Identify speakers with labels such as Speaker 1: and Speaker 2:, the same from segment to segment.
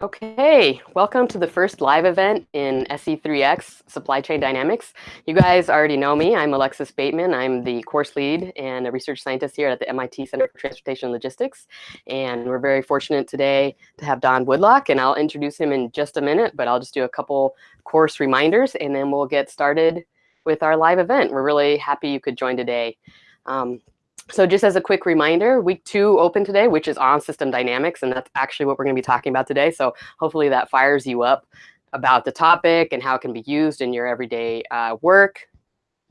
Speaker 1: Okay, welcome to the first live event in SC3x Supply Chain Dynamics. You guys already know me. I'm Alexis Bateman. I'm the course lead and a research scientist here at the MIT Center for Transportation and Logistics. And we're very fortunate today to have Don Woodlock, and I'll introduce him in just a minute, but I'll just do a couple course reminders and then we'll get started with our live event. We're really happy you could join today. Um, so just as a quick reminder, week two open today, which is on system dynamics, and that's actually what we're going to be talking about today. So hopefully that fires you up about the topic and how it can be used in your everyday uh, work,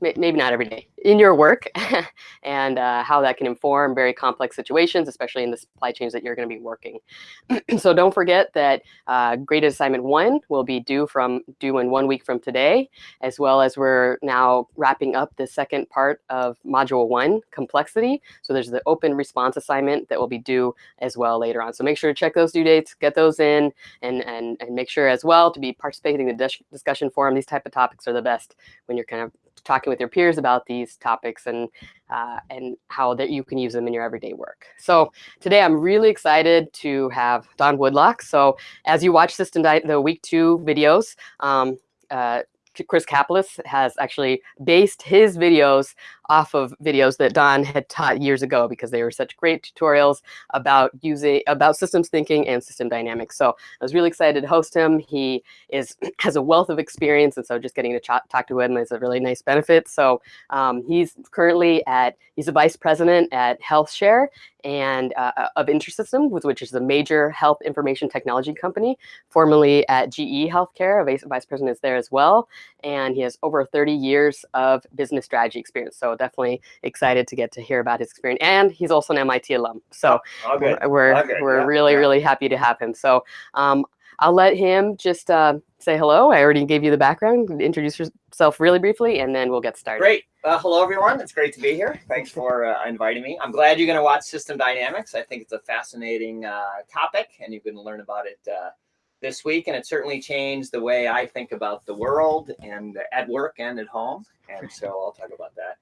Speaker 1: maybe not every day, in your work and uh, how that can inform very complex situations, especially in the supply chains that you're going to be working. so don't forget that uh, graded assignment one will be due from due in one week from today, as well as we're now wrapping up the second part of module one, complexity. So there's the open response assignment that will be due as well later on. So make sure to check those due dates, get those in, and and and make sure as well to be participating in the discussion forum. These type of topics are the best when you're kind of talking with your peers about these topics and uh, and how that you can use them in your everyday work. So today I'm really excited to have Don Woodlock. So as you watch System the week two videos, um, uh, Chris Caplice has actually based his videos off of videos that Don had taught years ago because they were such great tutorials about using about systems thinking and system dynamics. So I was really excited to host him. He is has a wealth of experience, and so just getting to talk to him is a really nice benefit. So um, he's currently at he's a vice president at HealthShare and uh, uh of InterSystem, which is a major health information technology company, formerly at GE Healthcare. A vice, vice president is there as well, and he has over 30 years of business strategy experience. So definitely excited to get to hear about his experience. And he's also an MIT alum. So
Speaker 2: oh,
Speaker 1: we're, we're, we're yeah, really, really happy to have him. So um, I'll let him just uh, say hello. I already gave you the background. Introduce yourself really briefly, and then we'll get started.
Speaker 2: Great. Uh, hello, everyone. It's great to be here. Thanks for uh, inviting me. I'm glad you're going to watch System Dynamics. I think it's a fascinating uh, topic, and you're going to learn about it uh, this week. And it certainly changed the way I think about the world and at work and at home. And so I'll talk about that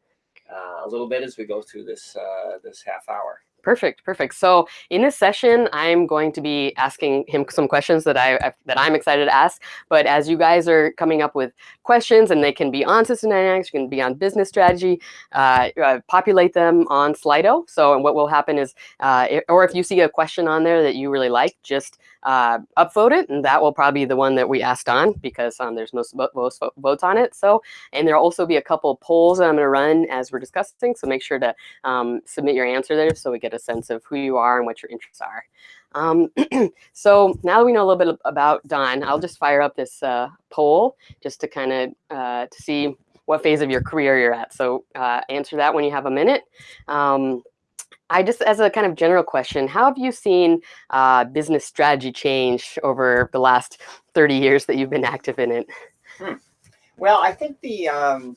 Speaker 2: a little bit as we go through this uh, this half hour.
Speaker 1: Perfect, perfect. So in this session, I'm going to be asking him some questions that I that I'm excited to ask. But as you guys are coming up with questions, and they can be on system dynamics, you can be on business strategy, uh, uh, populate them on Slido. So and what will happen is, uh, or if you see a question on there that you really like, just uh, upvote it, and that will probably be the one that we asked on because um, there's most, most votes on it. So, and there'll also be a couple polls that I'm going to run as we're discussing. So make sure to um, submit your answer there so we get a sense of who you are and what your interests are. Um, so now that we know a little bit about Don, I'll just fire up this uh, poll just to kind of uh, to see what phase of your career you're at. So uh, answer that when you have a minute. Um, I just, as a kind of general question, how have you seen uh, business strategy change over the last 30 years that you've been active in it?
Speaker 2: Hmm. Well, I think the, um,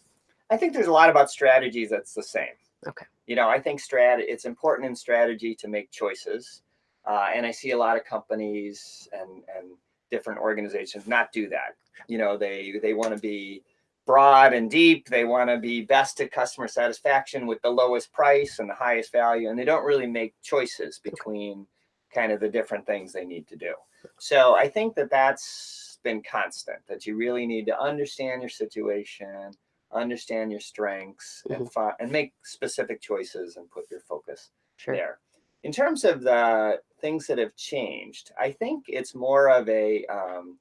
Speaker 2: I think there's a lot about strategies that's the same.
Speaker 1: Okay.
Speaker 2: You know, I think strat it's important in strategy to make choices. Uh, and I see a lot of companies and, and different organizations not do that. You know, they, they want to be broad and deep. They want to be best at customer satisfaction with the lowest price and the highest value. And they don't really make choices between kind of the different things they need to do. So I think that that's been constant, that you really need to understand your situation, understand your strengths, mm -hmm. and, mm-hmm. and make specific choices and put your focus sure. there. In terms of the things that have changed, I think it's more of a um,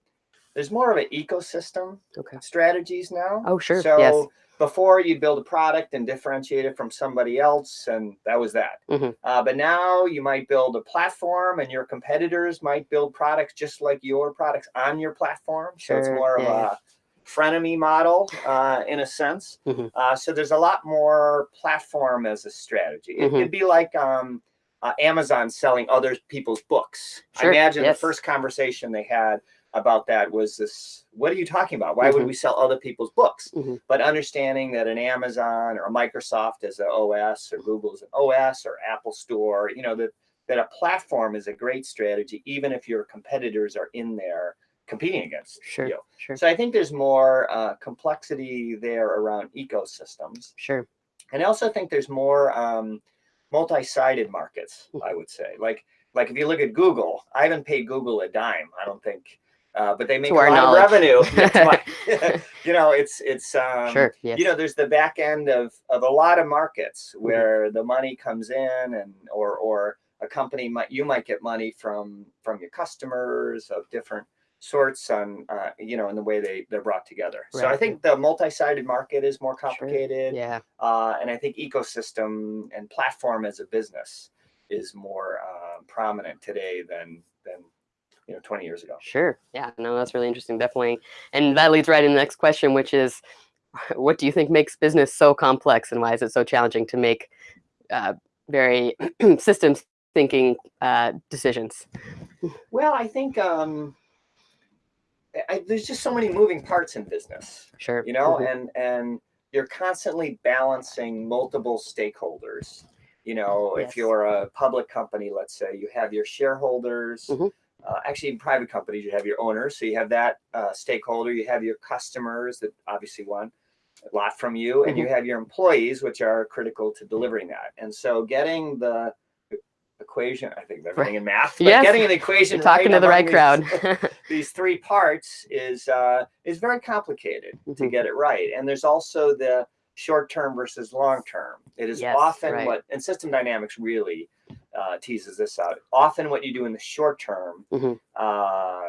Speaker 2: there's more of an ecosystem
Speaker 1: okay.
Speaker 2: strategies now.
Speaker 1: Oh, sure.
Speaker 2: So
Speaker 1: yes.
Speaker 2: before you build a product and differentiate it from somebody else, and that was that.
Speaker 1: Mm -hmm.
Speaker 2: uh, but now you might build a platform, and your competitors might build products just like your products on your platform.
Speaker 1: Sure.
Speaker 2: So it's more yeah. of a frenemy model uh, in a sense.
Speaker 1: Mm -hmm.
Speaker 2: uh, so there's a lot more platform as a strategy. It, mm -hmm. It'd be like um, uh, Amazon selling other people's books.
Speaker 1: Sure.
Speaker 2: I imagine
Speaker 1: yes.
Speaker 2: the first conversation they had about that was this, what are you talking about? Why mm -hmm. would mm-hmm. we sell other people's books?
Speaker 1: Mm -hmm.
Speaker 2: But understanding that an Amazon or a Microsoft is an OS or Google is an OS or Apple Store, you know, that, that a platform is a great strategy, even if your competitors are in there competing against
Speaker 1: sure,
Speaker 2: you.
Speaker 1: Sure.
Speaker 2: So I think there's more uh, complexity there around ecosystems.
Speaker 1: Sure.
Speaker 2: And I also think there's more um, multi-sided markets, I would say. Like like if you look at Google, I haven't paid Google a dime. I don't think, uh, but they make
Speaker 1: To
Speaker 2: a lot
Speaker 1: knowledge.
Speaker 2: of revenue. Yeah, you know, it's it's um,
Speaker 1: sure. Yes.
Speaker 2: you know there's the back end of of a lot of markets
Speaker 1: Mm-hmm.
Speaker 2: where the money comes in and or or a company might you might get money from from your customers of different sorts on uh, you know in the way they they're brought together so i think the multi-sided market is more complicated
Speaker 1: yeah.
Speaker 2: uh, and i think ecosystem and platform as a business is more uh, prominent today than than you know 20 years ago
Speaker 1: Sure. Yeah. No, that's really interesting. Definitely. And that leads right into the next question, which is, what do you think makes business so complex, and why is it so challenging to make uh, very systems thinking uh, decisions?
Speaker 2: well i think um I, there's just so many moving parts in business
Speaker 1: Sure.
Speaker 2: you know
Speaker 1: Mhm.
Speaker 2: and and you're constantly balancing multiple stakeholders you know
Speaker 1: Yes.
Speaker 2: if you're a public company let's say you have your shareholders
Speaker 1: Mhm.
Speaker 2: uh, actually in private companies you have your owners so you have that uh, stakeholder you have your customers that obviously want a lot from you and you
Speaker 1: Mm-hmm.
Speaker 2: have your employees which are critical to delivering that and so getting the equation i think they're everything in math but
Speaker 1: Yes.
Speaker 2: getting an equation
Speaker 1: You're talking to the right crowd.
Speaker 2: these- these three parts is uh, is very complicated to
Speaker 1: Mhm.
Speaker 2: get it right. And there's also the short term versus long term. It is
Speaker 1: Yes,
Speaker 2: often
Speaker 1: right.
Speaker 2: what and system dynamics really uh, teases this out. Often what you do in the short term
Speaker 1: Mhm.
Speaker 2: uh,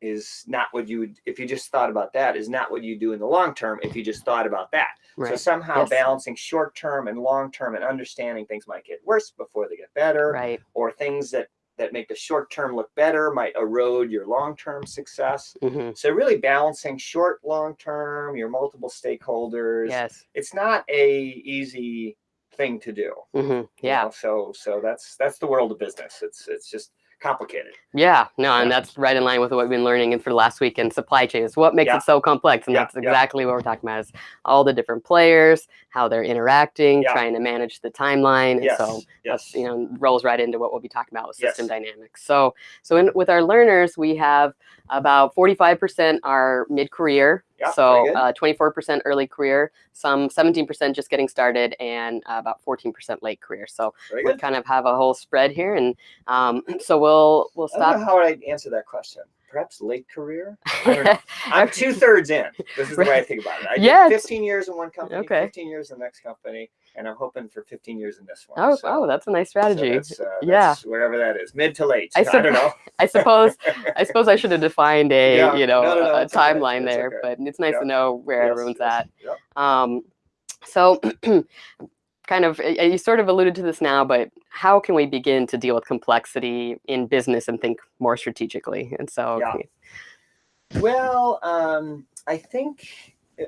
Speaker 2: is not what you would if you just thought about that is not what you do in the long term if you just thought about that. So somehow
Speaker 1: Yes.
Speaker 2: balancing short term and long term and understanding things might get worse before they get better
Speaker 1: Right.
Speaker 2: or things that that make the short term look better might erode your long term success.
Speaker 1: hmm
Speaker 2: So really balancing short, long term, your multiple stakeholders.
Speaker 1: Yes.
Speaker 2: It's not a easy thing to do.
Speaker 1: hmm
Speaker 2: you
Speaker 1: Yeah.
Speaker 2: know? So so that's that's the world of business. It's it's just complicated.
Speaker 1: Yeah, no, and that's right in line with what we've been learning and for the last week in supply chain is what makes
Speaker 2: Yeah.
Speaker 1: it so complex. And
Speaker 2: Yeah,
Speaker 1: that's
Speaker 2: yeah.
Speaker 1: exactly what we're talking about is all the different players, how they're interacting,
Speaker 2: Yeah.
Speaker 1: trying to manage the timeline. And
Speaker 2: Yes.
Speaker 1: so
Speaker 2: yes.
Speaker 1: that's, you know, rolls right into what we'll be talking about with system
Speaker 2: Yes.
Speaker 1: dynamics. So so in, with our learners, we have about 45% are mid-career.
Speaker 2: Yeah,
Speaker 1: so
Speaker 2: very good.
Speaker 1: uh, 24% early career, some 17% just getting started, and uh, about 14% late career. So
Speaker 2: Very
Speaker 1: we
Speaker 2: good.
Speaker 1: kind of have a whole spread here, and um, so we'll we'll
Speaker 2: I don't
Speaker 1: stop
Speaker 2: know how I'd answer that question. Perhaps late career. I. I'm two thirds in. This is the way I think about it. I
Speaker 1: Yeah, it's-
Speaker 2: 15 years in one company,
Speaker 1: Okay.
Speaker 2: 15 years in the next company, and I'm hoping for 15 years in this one.
Speaker 1: Oh,
Speaker 2: So-
Speaker 1: oh, that's a nice
Speaker 2: so
Speaker 1: strategy.
Speaker 2: that's, uh,
Speaker 1: Yeah.
Speaker 2: wherever that is, mid to late.
Speaker 1: I
Speaker 2: I, don't know.
Speaker 1: I suppose I suppose I should have defined a
Speaker 2: Yeah,
Speaker 1: you know
Speaker 2: no, no, no,
Speaker 1: a
Speaker 2: it's okay,
Speaker 1: timeline there,
Speaker 2: okay.
Speaker 1: but it's nice
Speaker 2: Yeah.
Speaker 1: to know where
Speaker 2: Yes,
Speaker 1: everyone's
Speaker 2: yes,
Speaker 1: at.
Speaker 2: yep.
Speaker 1: Um, so, kind of, you sort of alluded to this now, but how can we begin to deal with complexity in business and think more strategically? And so,
Speaker 2: Yeah. Well, um, I think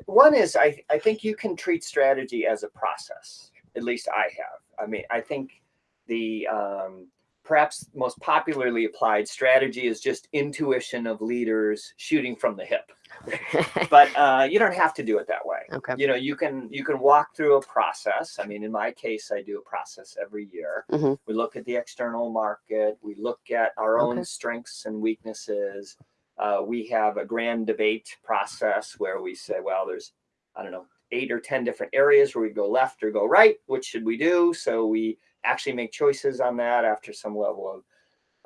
Speaker 2: one is I, I think you can treat strategy as a process. At least I have. I mean, I think the um, perhaps most popularly applied strategy is just intuition of leaders shooting from the hip. But uh, you don't have to do it that way.
Speaker 1: okay.
Speaker 2: You know, you can you can walk through a process. I mean, in my case, I do a process every year.
Speaker 1: Mhm.
Speaker 2: We look at the external market. We look at our
Speaker 1: Okay.
Speaker 2: own strengths and weaknesses. Uh, we have a grand debate process where we say, well, there's, I don't know, eight or 10 different areas where we go left or go right. Which should we do? So we actually make choices on that after some level of,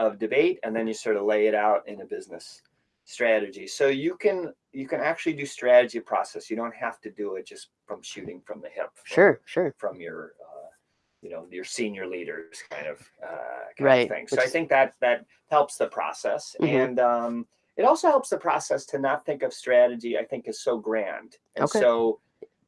Speaker 2: of debate. And then you sort of lay it out in a business strategy. So you can you can actually do strategy process. You don't have to do it just from shooting from the hip. from-
Speaker 1: Sure, sure.
Speaker 2: From your uh, you know your senior leaders kind of uh, kind
Speaker 1: Right,
Speaker 2: of thing. So
Speaker 1: which
Speaker 2: I think that that helps the process,
Speaker 1: Mhm.
Speaker 2: and um, it also helps the process to not think of strategy. I think is so grand and
Speaker 1: Okay.
Speaker 2: so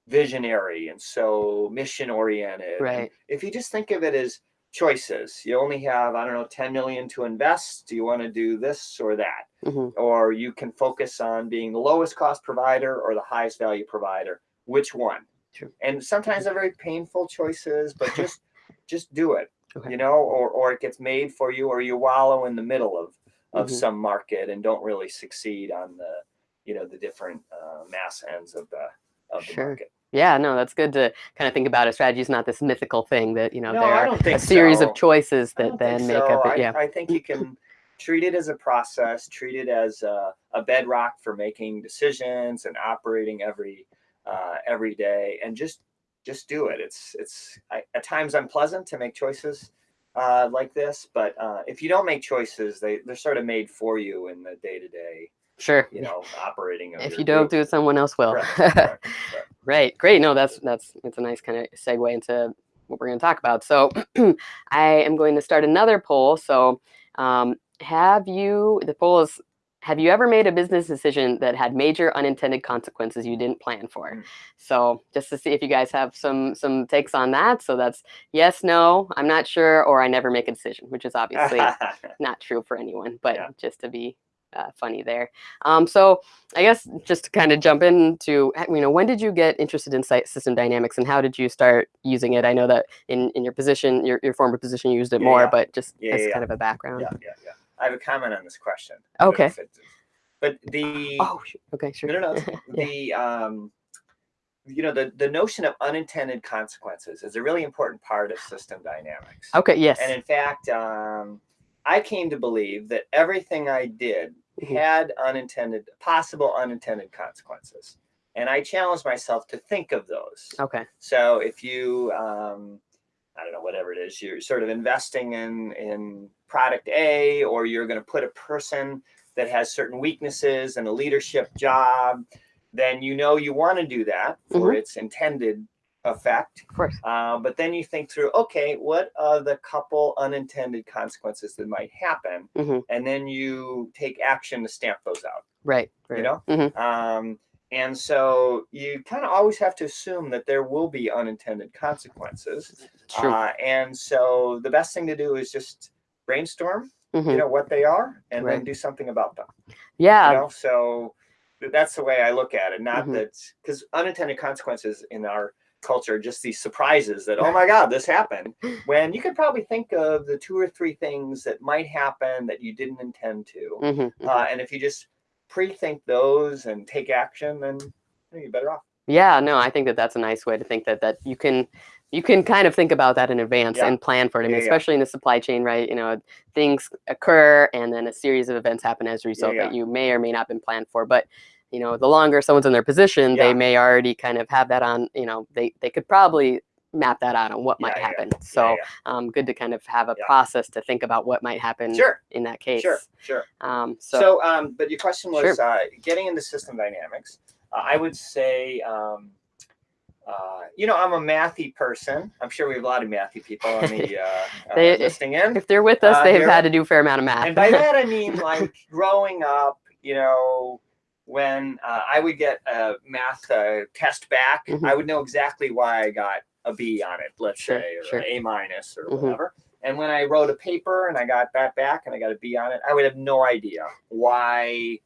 Speaker 2: visionary and so mission oriented. And
Speaker 1: Right.
Speaker 2: If you just think of it as choices, you only have I don't know 10 million to invest. Do you want to do this or that?
Speaker 1: hmm
Speaker 2: or you can focus on being the lowest cost provider or the highest value provider which one
Speaker 1: True.
Speaker 2: and sometimes they're very painful choices but just just do it
Speaker 1: Okay.
Speaker 2: you know or or it gets made for you or you wallow in the middle of of
Speaker 1: Mhm.
Speaker 2: some market and don't really succeed on the you know the different uh, mass ends of the of the
Speaker 1: Sure.
Speaker 2: market
Speaker 1: Yeah, no, that's good to kind of think about. A strategy is not this mythical thing that you know
Speaker 2: No,
Speaker 1: there are a series
Speaker 2: so.
Speaker 1: of choices that then
Speaker 2: think
Speaker 1: make up
Speaker 2: I,
Speaker 1: it. Yeah.
Speaker 2: I think you can treat it as a process, treat it as a, a bedrock for making decisions and operating every uh, every day, and just just do it. It's it's I, at times unpleasant to make choices uh, like this, but uh, if you don't make choices, they they're sort of made for you in the day to day,
Speaker 1: Sure.
Speaker 2: you know, operating.
Speaker 1: If you don't
Speaker 2: group.
Speaker 1: do it, someone else will.
Speaker 2: Correct, correct, correct.
Speaker 1: Right. Great. No, that's that's it's a nice kind of segue into what we're going to talk about. So I am going to start another poll. So um, have you the poll is have you ever made a business decision that had major unintended consequences you didn't plan for?
Speaker 2: Mm.
Speaker 1: So just to see if you guys have some some takes on that. So that's yes, no, I'm not sure, or I never make a decision, which is obviously not true for anyone, but
Speaker 2: Yeah.
Speaker 1: just to be uh, funny there. Um, so I guess just to kind of jump into, you know, when did you get interested in site system dynamics and how did you start using it? I know that in, in your position, your, your former position, you used it
Speaker 2: Yeah,
Speaker 1: more,
Speaker 2: yeah.
Speaker 1: but just
Speaker 2: Yeah,
Speaker 1: as kind of a background.
Speaker 2: yeah, yeah, yeah. I have a comment on this question. I don't know
Speaker 1: Okay.
Speaker 2: But the
Speaker 1: Oh, okay, sure.
Speaker 2: no, no, no.
Speaker 1: Yeah.
Speaker 2: The um, you know, the the notion of unintended consequences is a really important part of system dynamics.
Speaker 1: Okay, yes.
Speaker 2: And in fact, um, I came to believe that everything I did
Speaker 1: Mhm.
Speaker 2: had unintended, possible unintended consequences. And I challenged myself to think of those.
Speaker 1: Okay.
Speaker 2: So if you, um, I don't know, whatever it is, you're sort of investing in in product A, or you're going to put a person that has certain weaknesses and a leadership job, then you know you want to do that for its intended effect.
Speaker 1: Of course.
Speaker 2: Uh, but then you think through, okay, what are the couple unintended consequences that might happen?
Speaker 1: Mhm.
Speaker 2: And then you take action to stamp those out.
Speaker 1: Right. right.
Speaker 2: You know,
Speaker 1: Mhm.
Speaker 2: um, and so you kind of always have to assume that there will be unintended consequences.
Speaker 1: True.
Speaker 2: Uh, and so the best thing to do is just brainstorm,
Speaker 1: Mhm.
Speaker 2: you know, what they are, and
Speaker 1: Right.
Speaker 2: then do something about them.
Speaker 1: yeah.
Speaker 2: You know, so that's the way I look at it. Not
Speaker 1: Mhm.
Speaker 2: that because unintended consequences in our culture are just these surprises that oh my god this happened when you could probably think of the two or three things that might happen that you didn't intend to
Speaker 1: mhm, mhm.
Speaker 2: uh, and if you just pre-think those and take action, then you're better off.
Speaker 1: Yeah, no, I think that that's a nice way to think that that you can you can kind of think about that in advance
Speaker 2: Yeah.
Speaker 1: and plan for it. I mean,
Speaker 2: Yeah, yeah.
Speaker 1: especially in the supply chain, right? You know, things occur and then a series of events happen as a result
Speaker 2: yeah.
Speaker 1: that you may or may not have been planned for. But you know, the longer someone's in their position,
Speaker 2: Yeah.
Speaker 1: they may already kind of have that on. You know, they they could probably map that out on what might
Speaker 2: Yeah, yeah.
Speaker 1: happen.
Speaker 2: Yeah,
Speaker 1: So um, good to kind of have a process to think about what might happen
Speaker 2: sure,
Speaker 1: in that case.
Speaker 2: sure, sure.
Speaker 1: Um, so,
Speaker 2: So, um, but your question was
Speaker 1: Sure.
Speaker 2: uh, getting into system dynamics. Uh, I would say, um, uh, you know, I'm a mathy person. I'm sure we have a lot of mathy people on the uh, uh,
Speaker 1: They-
Speaker 2: listening in.
Speaker 1: if they're with us,
Speaker 2: uh,
Speaker 1: they've had to do a fair amount of math.
Speaker 2: and by that I mean like growing up, you know, when uh, I would get a math uh, test back,
Speaker 1: Mhm.
Speaker 2: I would know exactly why I got a B on it, let's
Speaker 1: Sure,
Speaker 2: say, or
Speaker 1: sure.
Speaker 2: A minus or
Speaker 1: Mhm.
Speaker 2: whatever. And when I wrote a paper and I got that back and I got a B on it, I would have no idea why,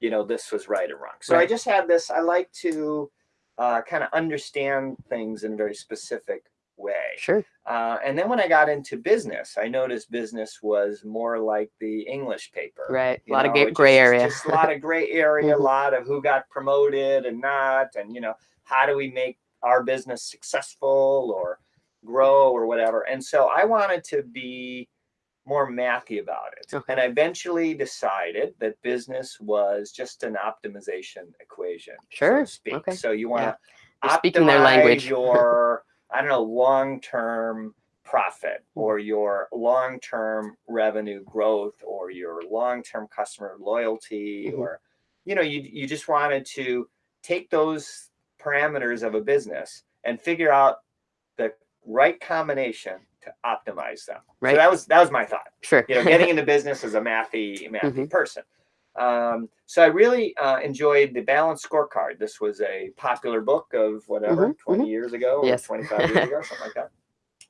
Speaker 2: you know, this was right or wrong. So I just had this. I like to uh, kind of understand things in a very specific way.
Speaker 1: sure.
Speaker 2: Uh, and then when I got into business, I noticed business was more like the English paper.
Speaker 1: Right. A lot of
Speaker 2: know, it's
Speaker 1: gray
Speaker 2: just-
Speaker 1: area.
Speaker 2: Just a lot of gray area, a
Speaker 1: Mhm.
Speaker 2: lot of who got promoted and not, and you know, how do we make our business successful or grow or whatever. And so I wanted to be more mathy about it.
Speaker 1: Okay.
Speaker 2: And I eventually decided that business was just an optimization equation. so
Speaker 1: Sure,
Speaker 2: speak.
Speaker 1: okay.
Speaker 2: So you want to
Speaker 1: speaking their language.
Speaker 2: your I don't know long-term profit
Speaker 1: Mm-hmm.
Speaker 2: or your long-term revenue growth or your long-term customer loyalty
Speaker 1: Mhm.
Speaker 2: or you know you you just wanted to take those parameters of a business and figure out the right combination to optimize them.
Speaker 1: Right.
Speaker 2: So that was that was my thought
Speaker 1: Sure.
Speaker 2: you know, getting into business as a mathy, mathy
Speaker 1: Mhm.
Speaker 2: person. Um, so I really uh, enjoyed the Balanced Scorecard. This was a popular book of whatever,
Speaker 1: Mhm,
Speaker 2: 20 years ago or
Speaker 1: Yes.
Speaker 2: 25 years ago, something like that.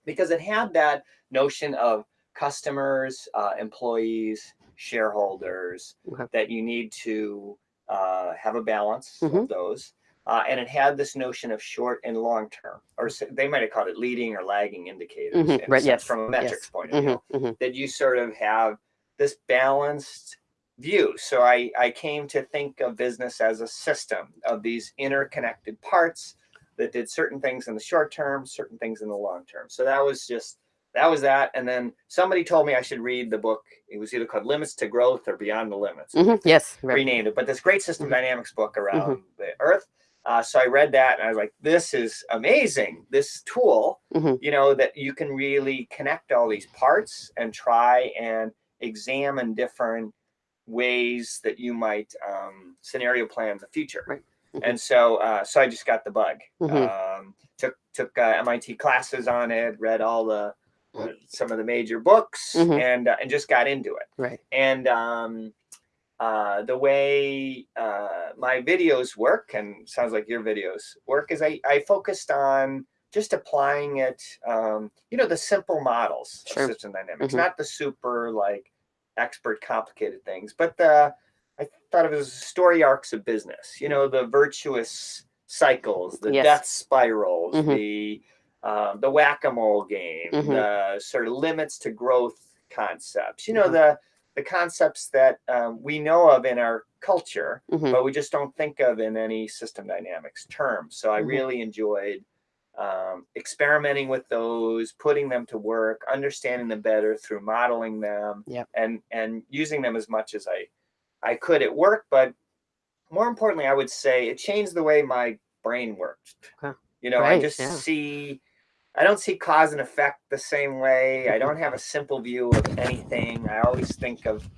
Speaker 2: Because it had that notion of customers, uh, employees, shareholders,
Speaker 1: Okay.
Speaker 2: that you need to uh, have a balance
Speaker 1: Mhm.
Speaker 2: of those. Uh, and it had this notion of short and long term, or they might have called it leading or lagging indicators,
Speaker 1: Mhm, right,
Speaker 2: sense,
Speaker 1: yes,
Speaker 2: from a metrics
Speaker 1: yes.
Speaker 2: point of view
Speaker 1: Mhm, mhm.
Speaker 2: that you sort of have this balanced view. So I, I came to think of business as a system of these interconnected parts that did certain things in the short term, certain things in the long term. So that was just that was that. And then somebody told me I should read the book. It was either called Limits to Growth or Beyond the Limits.
Speaker 1: Mhm, Yes. Right.
Speaker 2: Renamed it, but this great system
Speaker 1: Mhm.
Speaker 2: dynamics book around the earth. Uh, so I read that and I was like, this is amazing. This tool,
Speaker 1: Mhm.
Speaker 2: you know, that you can really connect all these parts and try and examine different ways that you might um, scenario plan the future.
Speaker 1: Right. Mhm.
Speaker 2: And so, uh, so I just got the bug.
Speaker 1: Mhm.
Speaker 2: Um, took took uh, MIT classes on it, read all the some of the major books,
Speaker 1: Mhm.
Speaker 2: and uh, and just got into it
Speaker 1: Right.
Speaker 2: and um, uh, the way uh, my videos work and sounds like your videos work is I, I focused on just applying it um, you know the simple models
Speaker 1: Sure.
Speaker 2: of system dynamics
Speaker 1: Mhm.
Speaker 2: not the super like expert complicated things but the i thought of it as story arcs of business you know the virtuous cycles the
Speaker 1: Yes.
Speaker 2: death spirals
Speaker 1: Mhm.
Speaker 2: the um, the whack-a-mole game
Speaker 1: Mhm.
Speaker 2: the sort of limits to growth concepts you know
Speaker 1: Mhm.
Speaker 2: the the concepts that um, we know of in our culture,
Speaker 1: Mhm.
Speaker 2: but we just don't think of in any system dynamics terms. So I
Speaker 1: Mhm.
Speaker 2: really enjoyed um, experimenting with those, putting them to work, understanding them better through modeling them,
Speaker 1: Yep.
Speaker 2: and and using them as much as I I could at work. But more importantly, I would say it changed the way my brain worked.
Speaker 1: Okay.
Speaker 2: You know, I just
Speaker 1: yeah.
Speaker 2: see I don't see cause and effect the same way. I
Speaker 1: Mhm.
Speaker 2: don't have a simple view of anything. I always think of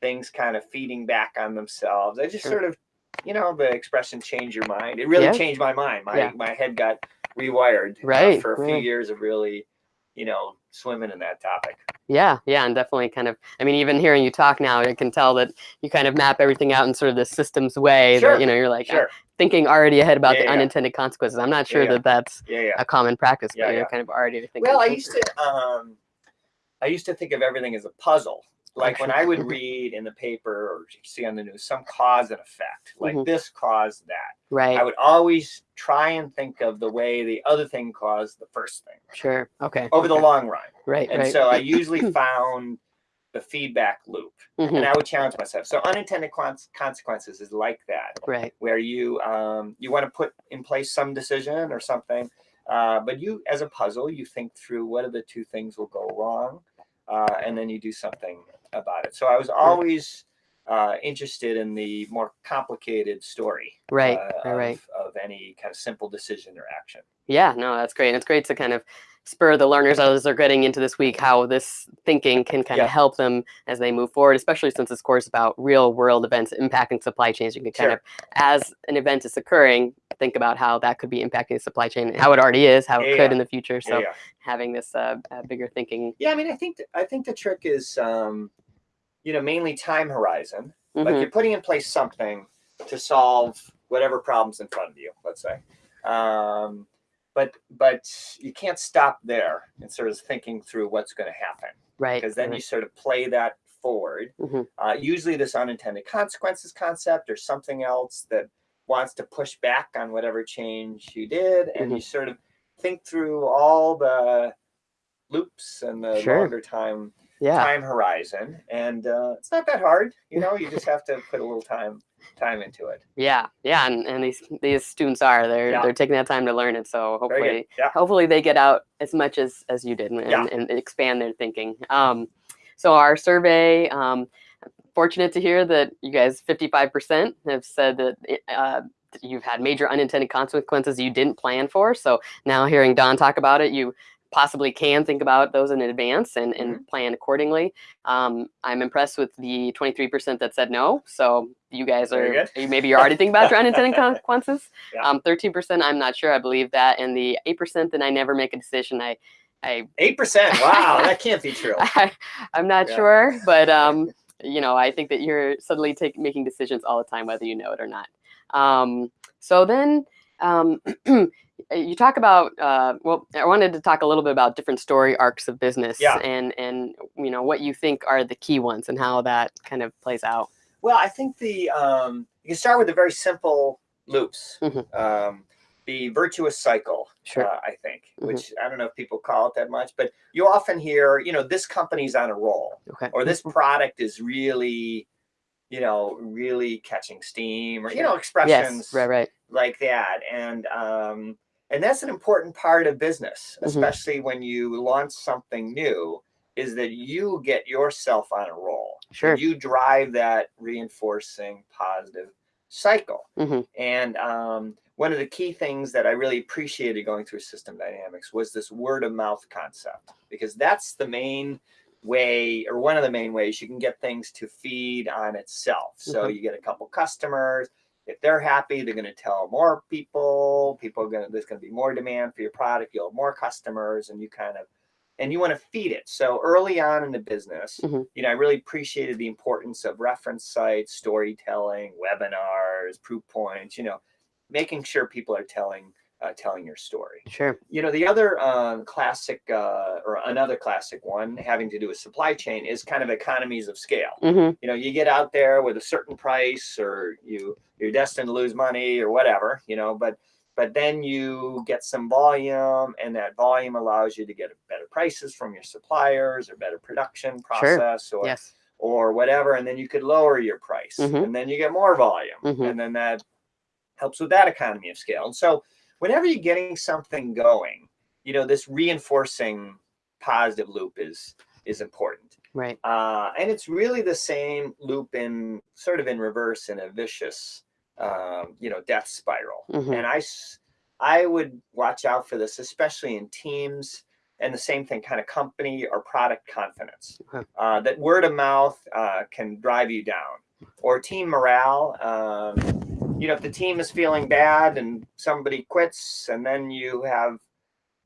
Speaker 2: things kind of feeding back on themselves. I just
Speaker 1: Sure.
Speaker 2: sort of, you know, the expression change your mind. It really
Speaker 1: Yeah.
Speaker 2: changed my mind. My
Speaker 1: Yeah.
Speaker 2: my head got rewired uh, for a few years of really, you know, swimming in that topic.
Speaker 1: Yeah, yeah, and definitely kind of. I mean, even hearing you talk now, I can tell that you kind of map everything out in sort of the systems way.
Speaker 2: Sure,
Speaker 1: That you know, you're like
Speaker 2: Sure.
Speaker 1: thinking already ahead about
Speaker 2: Yeah,
Speaker 1: the
Speaker 2: yeah.
Speaker 1: unintended consequences. I'm not sure
Speaker 2: yeah.
Speaker 1: that that's
Speaker 2: Yeah, yeah.
Speaker 1: a common practice,
Speaker 2: Yeah,
Speaker 1: but you're
Speaker 2: yeah.
Speaker 1: kind of already thinking.
Speaker 2: Well, I
Speaker 1: through.
Speaker 2: used to um I used to think of everything as a puzzle. Like when. I would read in the paper or see on the news some cause and effect, like
Speaker 1: Mhm.
Speaker 2: this caused that.
Speaker 1: right.
Speaker 2: I would always try and think of the way the other thing caused the first thing
Speaker 1: sure. Okay.
Speaker 2: over the long run.
Speaker 1: Right.
Speaker 2: And
Speaker 1: right.
Speaker 2: so I usually found the feedback loop
Speaker 1: Mhm,
Speaker 2: and I would challenge myself. So unintended cons- consequences is like that,
Speaker 1: right.
Speaker 2: where you um, you want to put in place some decision or something, uh, but you as a puzzle, you think through what are the two things will go wrong, uh, and then you do something about it. So I was always uh, interested in the more complicated story
Speaker 1: Right.
Speaker 2: uh,
Speaker 1: right. Right.
Speaker 2: of, of any kind of simple decision or action.
Speaker 1: Yeah, no, that's great. And it's great to kind of spur the learners as they're getting into this week how this thinking can kind
Speaker 2: Yeah.
Speaker 1: of help them as they move forward, especially since this course is about real world events impacting supply chains. You can kind
Speaker 2: Sure.
Speaker 1: of, as an event is occurring, think about how that could be impacting the supply chain, how it already is, how it
Speaker 2: Yeah,
Speaker 1: could in the future. So
Speaker 2: yeah,
Speaker 1: having this uh, bigger thinking.
Speaker 2: Yeah, I mean, I think th- I think the trick is, um, you know, mainly time horizon. Like
Speaker 1: Mhm,
Speaker 2: you're putting in place something to solve whatever problems in front of you. Let's say, um, but but you can't stop there and sort of thinking through what's going to happen
Speaker 1: right.
Speaker 2: because then you sort of play that forward.
Speaker 1: Mhm.
Speaker 2: Uh, usually, this unintended consequences concept or something else that wants to push back on whatever change you did, and you sort of think through all the loops and the
Speaker 1: Sure.
Speaker 2: longer time
Speaker 1: yeah.
Speaker 2: time horizon and uh, it's not that hard you know you just have to put a little time time into it
Speaker 1: Yeah, yeah, and, and these these students are they're
Speaker 2: Yeah.
Speaker 1: they're taking that time to learn it. So hopefully,
Speaker 2: yeah
Speaker 1: hopefully they get out as much as as you did and,
Speaker 2: Yeah.
Speaker 1: and expand their thinking um, so our survey um, fortunate to hear that you guys 55% have said that it, uh, that you've had major unintended consequences you didn't plan for so now hearing don talk about it you possibly can think about those in advance and, and plan accordingly. Um, i'm impressed with the 23% that said no. So you guys are you- maybe you're already thinking about your unintended consequences.
Speaker 2: Yeah.
Speaker 1: um, 13% i'm not sure. I believe that. And the 8% that i never make a decision i i
Speaker 2: eight percent? Wow that can't be true.
Speaker 1: I, I'm not
Speaker 2: Yeah.
Speaker 1: sure, but um, you know, I think that you're suddenly take, making decisions all the time, whether you know it or not. Um, so then, um, you talk about. Uh, well, I wanted to talk a little bit about different story arcs of business,
Speaker 2: Yeah.
Speaker 1: and and you know what you think are the key ones and how that kind of plays out.
Speaker 2: well i think the um you can start with the very simple loops
Speaker 1: Mhm.
Speaker 2: um the virtuous cycle
Speaker 1: Sure.
Speaker 2: uh, i think
Speaker 1: Mhm.
Speaker 2: which i don't know if people call it that much but you often hear you know this company's on a roll
Speaker 1: Okay.
Speaker 2: or this product is really you know really catching steam or you know expressions
Speaker 1: Yes. Right. Right.
Speaker 2: like that and um and that's an important part of business
Speaker 1: Mhm.
Speaker 2: especially when you launch something new is that you get yourself on a roll
Speaker 1: Sure.
Speaker 2: you drive that reinforcing positive cycle
Speaker 1: Mhm.
Speaker 2: and um one of the key things that I really appreciated going through system dynamics was this word of mouth concept, because that's the main way or one of the main ways you can get things to feed on itself. So
Speaker 1: Mhm.
Speaker 2: you get a couple customers, if they're happy, they're going to tell more people, people are going to, there's going to be more demand for your product, you'll have more customers and you kind of, and you want to feed it. So early on in the business,
Speaker 1: Mhm.
Speaker 2: you know, I really appreciated the importance of reference sites, storytelling, webinars, proof points, you know, making sure people are telling, uh, telling your story
Speaker 1: Sure.
Speaker 2: you know the other uh, classic uh, or another classic one having to do with supply chain is kind of economies of scale
Speaker 1: hmm
Speaker 2: you know you get out there with a certain price or you you're destined to lose money or whatever you know but but then you get some volume and that volume allows you to get better prices from your suppliers or better production process or
Speaker 1: Yes.
Speaker 2: or whatever and then you could lower your price
Speaker 1: Mhm.
Speaker 2: and then you get more volume
Speaker 1: Mhm.
Speaker 2: and then that helps with that economy of scale and so whenever you're getting something going you know this reinforcing positive loop is is important
Speaker 1: Right.
Speaker 2: uh, and it's really the same loop in sort of in reverse in a vicious um, you know death spiral
Speaker 1: Mhm.
Speaker 2: and I would watch out for this especially in teams and the same thing kind of company or product confidence
Speaker 1: Okay.
Speaker 2: uh, that word of mouth uh, can drive you down or team morale um, you know if the team is feeling bad and somebody quits and then you have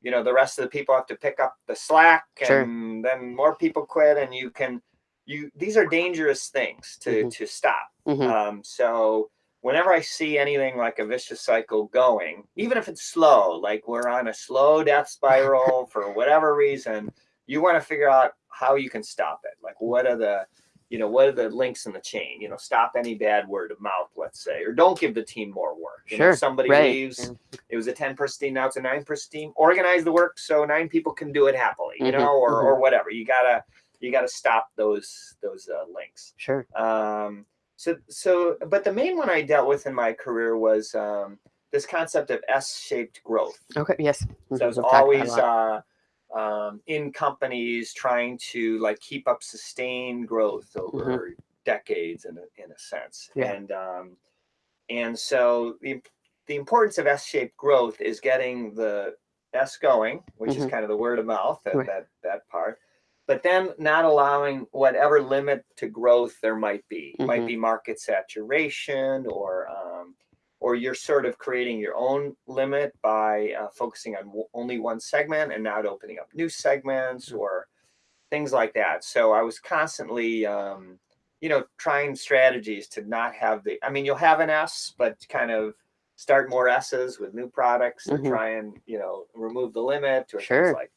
Speaker 2: you know the rest of the people have to pick up the slack
Speaker 1: Sure.
Speaker 2: and then more people quit and you can you these are dangerous things to
Speaker 1: Mhm.
Speaker 2: to stop
Speaker 1: hmm
Speaker 2: um, so whenever I see anything like a vicious cycle going, even if it's slow, like we're on a slow death spiral for whatever reason, you want to figure out how you can stop it. Like what are the, you know, what are the links in the chain? You know, stop any bad word of mouth, let's say, or don't give the team more work. You know,
Speaker 1: Sure,
Speaker 2: if somebody
Speaker 1: right,
Speaker 2: leaves,
Speaker 1: yeah.
Speaker 2: it was a 10 person team, now it's a nine person team. Organize the work so nine people can do it happily, you
Speaker 1: Mhm,
Speaker 2: know, or,
Speaker 1: mhm.
Speaker 2: or whatever. You gotta you gotta stop those those uh, links.
Speaker 1: Sure.
Speaker 2: Um, so, so, but the main one I dealt with in my career was um, this concept of S-shaped growth.
Speaker 1: Okay. Yes.
Speaker 2: So
Speaker 1: Mhm,
Speaker 2: I was
Speaker 1: we've talked about it a
Speaker 2: always uh, um, in companies trying to like keep up sustained growth over decades, in a, in a sense.
Speaker 1: Yeah.
Speaker 2: And um, and so the the importance of S-shaped growth is getting the S going, which is
Speaker 1: Mhm.
Speaker 2: kind of the word of mouth, that
Speaker 1: Right.
Speaker 2: that that part. But then not allowing whatever limit to growth there might be. Might
Speaker 1: Mhm.
Speaker 2: be market saturation or um, or you're sort of creating your own limit by uh, focusing on only one segment and not opening up new segments
Speaker 1: Mm.
Speaker 2: or things like that. So I was constantly, um, you know, trying strategies to not have the. I mean, you'll have an S, but kind of start more S's with new products or
Speaker 1: Mhm.
Speaker 2: try and you know remove the limit or
Speaker 1: Sure.
Speaker 2: things like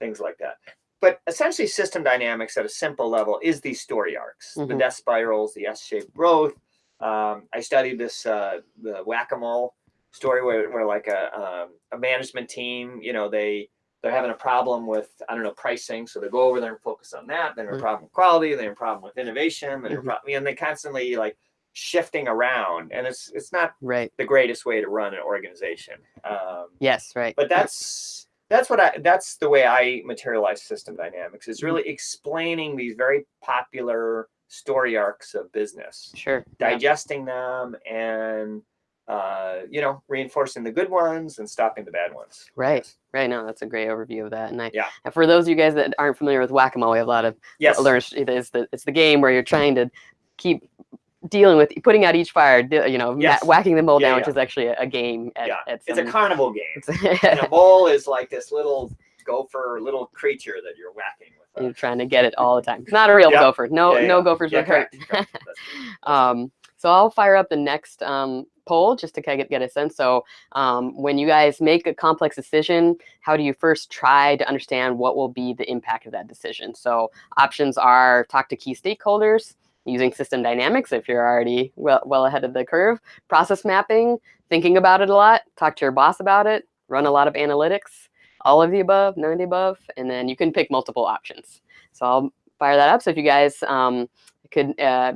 Speaker 2: things like that. But essentially, system dynamics at a simple level is these story arcs, the
Speaker 1: Mhm.
Speaker 2: death spirals, the S-shaped growth. Um, I studied this uh, the whack-a-mole story where, where like a um, a management team, you know, they they're having a problem with I don't know pricing, so they go over there and focus on that. Then a problem with quality, then a problem with innovation, then a
Speaker 1: Mhm.
Speaker 2: problem, and they constantly like shifting around, and it's it's not
Speaker 1: Right.
Speaker 2: the greatest way to run an organization. Um,
Speaker 1: Yes. Right.
Speaker 2: but that's that's what I that's the way I materialize system dynamics is
Speaker 1: Mhm.
Speaker 2: really explaining these very popular story arcs of business,
Speaker 1: Sure. yeah.
Speaker 2: digesting them, and uh, you know reinforcing the good ones and stopping the bad ones.
Speaker 1: Right. Right. No, that's a great overview of that. And I,
Speaker 2: Yeah.
Speaker 1: and for those of you guys that aren't familiar with whack-a-mole, we have a lot of
Speaker 2: Yes.
Speaker 1: learned. It is the it's the game where you're trying to keep dealing with putting out each fire. You know,
Speaker 2: Yes.
Speaker 1: whacking the mole
Speaker 2: Yeah,
Speaker 1: down,
Speaker 2: yeah.
Speaker 1: which is actually a, a game. At,
Speaker 2: yeah.
Speaker 1: at
Speaker 2: It's a carnival game,
Speaker 1: it's-
Speaker 2: and a mole is like this little gopher, little creature that you're whacking with.
Speaker 1: You're trying to get it all the time. It's not a real
Speaker 2: Yeah.
Speaker 1: gopher. No,
Speaker 2: Yeah,
Speaker 1: no gophers
Speaker 2: Yeah,
Speaker 1: would hurt.
Speaker 2: correct, correct. That's good. That's good.
Speaker 1: Um, so I'll fire up the next um, poll just to kind of get a sense. So um, when you guys make a complex decision, how do you first try to understand what will be the impact of that decision? So options are talk to key stakeholders, using system dynamics if you're already well, well ahead of the curve, process mapping, thinking about it a lot, talk to your boss about it, run a lot of analytics, all of the above, none of the above, and then you can pick multiple options. So I'll fire that up. So if you guys um, could uh,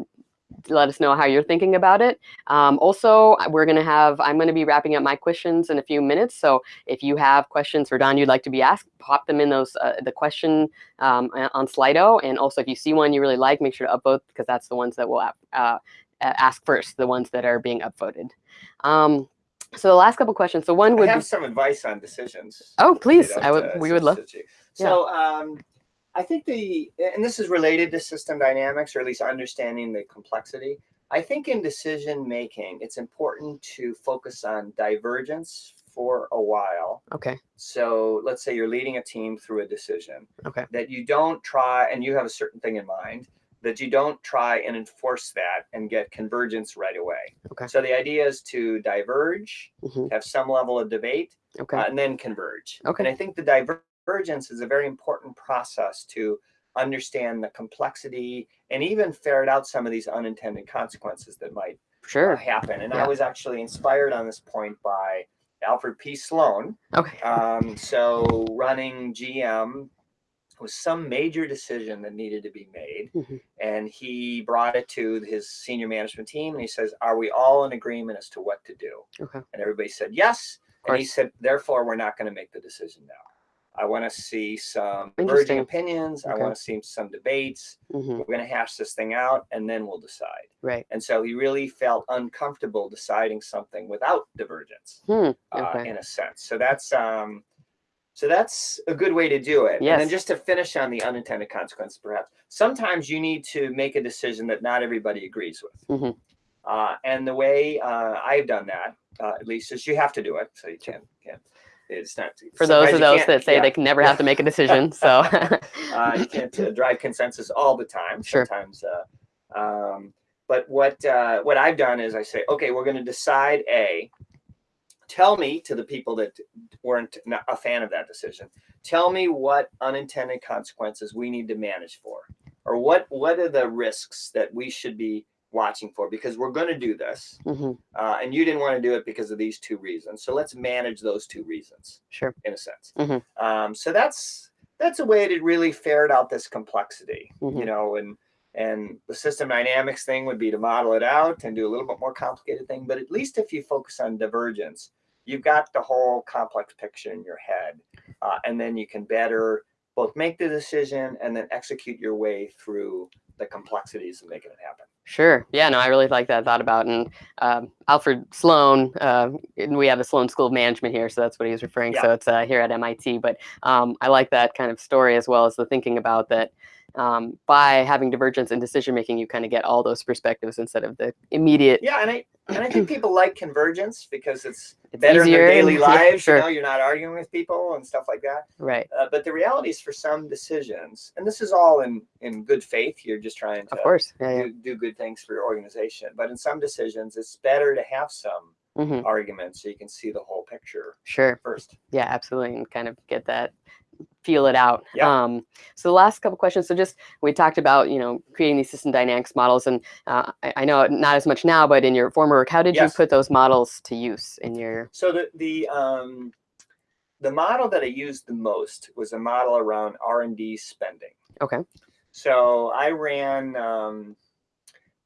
Speaker 1: let us know how you're thinking about it. Um, also, we're going to have, I'm going to be wrapping up my questions in a few minutes. So if you have questions for Don you'd like to be asked, pop them in those, uh, the question um, on Slido. And also if you see one you really like, make sure to upvote because that's the ones that we'll uh, ask first, the ones that are being upvoted. Um, So the last couple questions. So one
Speaker 2: I
Speaker 1: would
Speaker 2: have
Speaker 1: be,
Speaker 2: some advice on decisions.
Speaker 1: oh, please, I would,
Speaker 2: to
Speaker 1: we would love,
Speaker 2: you. So um, I think the, and this is related to system dynamics, or at least understanding the complexity. I think in decision making, it's important to focus on divergence for a while.
Speaker 1: okay,
Speaker 2: So let's say you're leading a team through a decision.
Speaker 1: Okay.
Speaker 2: That you don't try, and you have a certain thing in mind, that you don't try and enforce that and get convergence right away.
Speaker 1: Okay.
Speaker 2: So the idea is to diverge,
Speaker 1: mhm,
Speaker 2: have some level of debate,
Speaker 1: okay,
Speaker 2: uh, and then converge.
Speaker 1: Okay.
Speaker 2: And I think the divergence is a very important process to understand the complexity and even ferret out some of these unintended consequences that might uh,
Speaker 1: sure,
Speaker 2: happen. And
Speaker 1: Yeah.
Speaker 2: I was actually inspired on this point by Alfred P. Sloan.
Speaker 1: okay,
Speaker 2: Um, so running GM was some major decision that needed to be made.
Speaker 1: Mhm.
Speaker 2: And he brought it to his senior management team and he says, Are we all in agreement as to what to do?
Speaker 1: okay,
Speaker 2: And everybody said yes. And he said, therefore, we're not going to make the decision now. I want to see some diverging opinions. I want to see some debates.
Speaker 1: mhm,
Speaker 2: We're going to hash this thing out and then we'll decide.
Speaker 1: right,
Speaker 2: And so he really felt uncomfortable deciding something without divergence,
Speaker 1: hmm,
Speaker 2: uh, in a sense. So that's um, so that's a good way to do it. And then just to finish on the unintended consequences, perhaps sometimes you need to make a decision that not everybody agrees with.
Speaker 1: Mhm.
Speaker 2: Uh, and the way uh, I've done that, uh, at least, is you have to do it. So you can't can't. It's not
Speaker 1: for those of those that say
Speaker 2: yeah.
Speaker 1: they can never have to make a decision, so,
Speaker 2: uh, you can't uh, drive consensus all the time.
Speaker 1: Sure.
Speaker 2: Sometimes, uh, um, but what uh, what I've done is I say, okay, we're going to decide A. Tell me to the people that weren't a fan of that decision. Tell me what unintended consequences we need to manage for, or what what are the risks that we should be watching for because we're going to do this,
Speaker 1: mhm,
Speaker 2: uh, and you didn't want to do it because of these two reasons. So let's manage those two reasons
Speaker 1: sure,
Speaker 2: in a sense.
Speaker 1: Mhm.
Speaker 2: Um, so that's that's a way to really ferret out this complexity,
Speaker 1: Mhm.
Speaker 2: you know, and and the system dynamics thing would be to model it out and do a little bit more complicated thing. But at least if you focus on divergence, you've got the whole complex picture in your head, uh, and then you can better both make the decision and then execute your way through the complexities of making it happen.
Speaker 1: Sure. Yeah, no, I really like that thought about. And um, Alfred Sloan, uh, we have the Sloan School of Management here, so that's what he was referring.
Speaker 2: Yeah.
Speaker 1: So it's uh, here at MIT. But um, I like that kind of story as well as the thinking about that. Um, by having divergence in decision making, you kind of get all those perspectives instead of the immediate.
Speaker 2: Yeah, and I and I think people like convergence because it's,
Speaker 1: It's
Speaker 2: better in
Speaker 1: easier
Speaker 2: their
Speaker 1: and-
Speaker 2: daily
Speaker 1: yeah,
Speaker 2: lives.
Speaker 1: sure.
Speaker 2: You know, you're not arguing with people and stuff like that.
Speaker 1: Right.
Speaker 2: Uh, but the reality is, for some decisions, and this is all in in good faith. You're just trying to
Speaker 1: Of course. Yeah. yeah.
Speaker 2: do, do good things for your organization. But in some decisions, it's better to have some
Speaker 1: hmm
Speaker 2: arguments so you can see the whole picture
Speaker 1: Sure.
Speaker 2: first.
Speaker 1: Yeah, absolutely, and kind of get that, feel it out.
Speaker 2: Yeah.
Speaker 1: Um, so the last couple questions. So just we talked about you know creating these system dynamics models, and uh, I, I know not as much now, but in your former work, how did
Speaker 2: Yes.
Speaker 1: you put those models to use in your?
Speaker 2: So the the um, the model that I used the most was a model around R and D spending.
Speaker 1: Okay.
Speaker 2: So I ran. Um,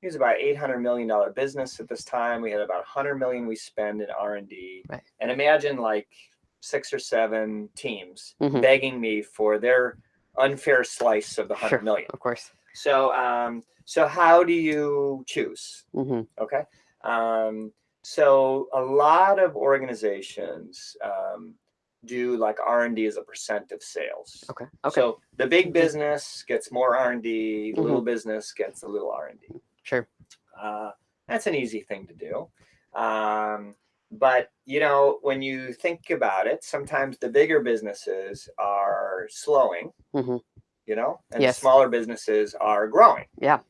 Speaker 2: it was about eight hundred million dollar business at this time. We had about hundred million we spend in R and D.
Speaker 1: Right.
Speaker 2: And imagine like six or seven teams
Speaker 1: Mhm.
Speaker 2: begging me for their unfair slice of the hundred
Speaker 1: Sure.
Speaker 2: million.
Speaker 1: Of course.
Speaker 2: So um, so how do you choose?
Speaker 1: hmm
Speaker 2: Okay. Um, so a lot of organizations um, do like R and D as a percent of sales.
Speaker 1: Okay. Okay.
Speaker 2: So the big business gets more R and D. Little business gets a little R and D.
Speaker 1: sure.
Speaker 2: Uh, that's an easy thing to do. Um, but you know, when you think about it, sometimes the bigger businesses are slowing.
Speaker 1: hmm
Speaker 2: You know, and
Speaker 1: Yes.
Speaker 2: the smaller businesses are growing.
Speaker 1: Yeah.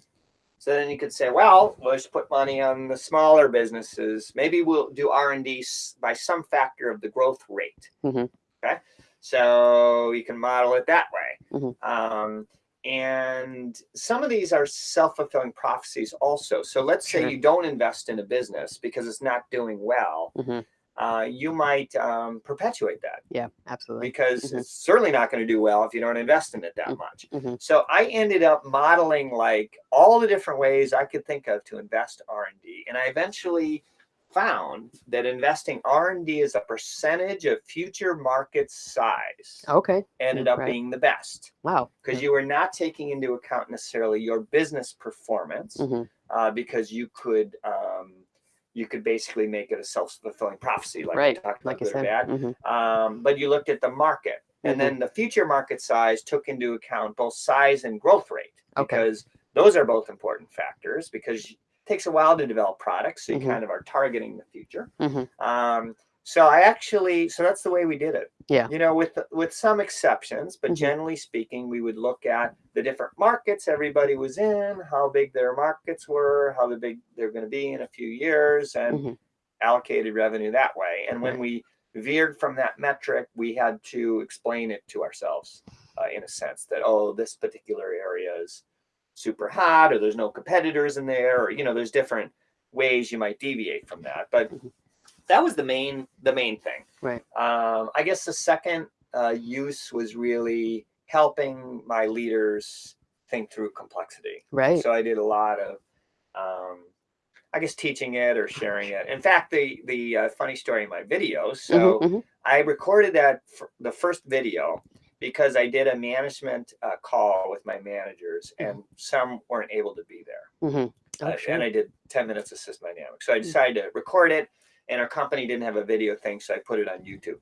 Speaker 2: So then you could say, well, let's put money on the smaller businesses. Maybe we'll do R and D by some factor of the growth rate.
Speaker 1: Mhm.
Speaker 2: Okay, so you can model it that way.
Speaker 1: Mhm.
Speaker 2: Um, and some of these are self-fulfilling prophecies also. So let's say
Speaker 1: Sure.
Speaker 2: you don't invest in a business because it's not doing well.
Speaker 1: hmm
Speaker 2: Uh, you might um, perpetuate that
Speaker 1: Yeah. Absolutely.
Speaker 2: because
Speaker 1: Mhm.
Speaker 2: it's certainly not going to do well if you don't invest in it that
Speaker 1: Mm,
Speaker 2: much.
Speaker 1: mhm.
Speaker 2: So I ended up modeling like all the different ways I could think of to invest R&D and I eventually found that investing R&D as a percentage of future market size
Speaker 1: Okay.
Speaker 2: ended
Speaker 1: mm,
Speaker 2: up
Speaker 1: right.
Speaker 2: being the best
Speaker 1: Wow.
Speaker 2: because you were not taking into account necessarily your business performance
Speaker 1: Mhm.
Speaker 2: uh, because you could um, you could basically make it a self-fulfilling prophecy, like
Speaker 1: Right,
Speaker 2: we talked
Speaker 1: like
Speaker 2: about
Speaker 1: you
Speaker 2: good or
Speaker 1: said.
Speaker 2: bad.
Speaker 1: Mhm.
Speaker 2: Um, but you looked at the market, and
Speaker 1: Mhm.
Speaker 2: then the future market size took into account both size and growth rate
Speaker 1: Okay.
Speaker 2: because those are both important factors because takes a while to develop products, so you
Speaker 1: Mhm.
Speaker 2: kind of are targeting the future.
Speaker 1: Mhm.
Speaker 2: Um, so I actually, so that's the way we did it.
Speaker 1: Yeah.
Speaker 2: You know, with with some exceptions, but
Speaker 1: Mhm.
Speaker 2: generally speaking, we would look at the different markets everybody was in, how big their markets were, how the big they're going to be in a few years, and
Speaker 1: Mhm.
Speaker 2: allocated revenue that way. And when we veered from that metric, we had to explain it to ourselves uh, in a sense that, oh, this particular area is super hot or there's no competitors in there or, you know, there's different ways you might deviate from that. But
Speaker 1: Mhm.
Speaker 2: that was the main, the main thing.
Speaker 1: Right.
Speaker 2: Um, I guess the second uh, use was really helping my leaders think through complexity.
Speaker 1: Right.
Speaker 2: So I did a lot of, um, I guess, teaching it or sharing it. In fact, the the uh, funny story in my video. So
Speaker 1: Mhm, mhm.
Speaker 2: I recorded that for the first video because I did a management uh, call with my managers, and some weren't able to be there.
Speaker 1: Mhm. Oh,
Speaker 2: Uh,
Speaker 1: sure.
Speaker 2: and I did 10 minutes of system dynamics. So I decided to record it, and our company didn't have a video thing, so I put it on YouTube.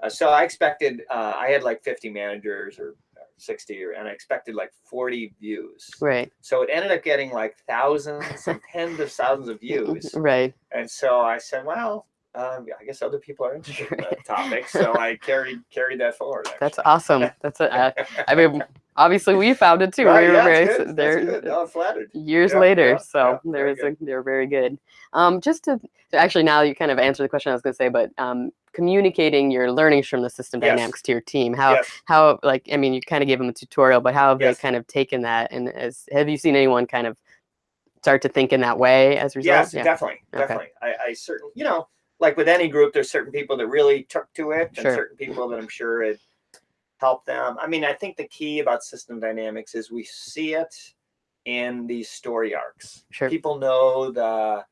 Speaker 2: Uh, so I expected, uh, I had like 50 managers or, or 60, or, and I expected like 40 views.
Speaker 1: Right.
Speaker 2: So it ended up getting like thousands and tens of thousands of views.
Speaker 1: Right.
Speaker 2: And so I said, well, um, I guess other people are interested in that topic. So I carried carried that forward.
Speaker 1: That's awesome. That's a, uh, I mean, obviously we found it too.
Speaker 2: Right,
Speaker 1: we were
Speaker 2: yeah,
Speaker 1: very
Speaker 2: that's
Speaker 1: s-
Speaker 2: good, that's
Speaker 1: there
Speaker 2: good. No, I'm flattered.
Speaker 1: years
Speaker 2: Yeah,
Speaker 1: later.
Speaker 2: yeah,
Speaker 1: so
Speaker 2: yeah,
Speaker 1: there a, they're very good. Um, just to so actually now you kind of answered the question I was going to say, but um, communicating your learnings from the system
Speaker 2: Yes.
Speaker 1: dynamics to your team, how
Speaker 2: yes.
Speaker 1: how like I mean you kind of gave them a tutorial, but how have
Speaker 2: Yes.
Speaker 1: they kind of taken that and as have you seen anyone kind of start to think in that way as a result?
Speaker 2: Yes,
Speaker 1: Yeah.
Speaker 2: definitely,
Speaker 1: Okay.
Speaker 2: definitely. I, I certainly, you know, like with any group, there's certain people that really took to it, and certain people that I'm sure it helped them. I mean, I think the key about system dynamics is we see it in these story arcs.
Speaker 1: Sure.
Speaker 2: People know the,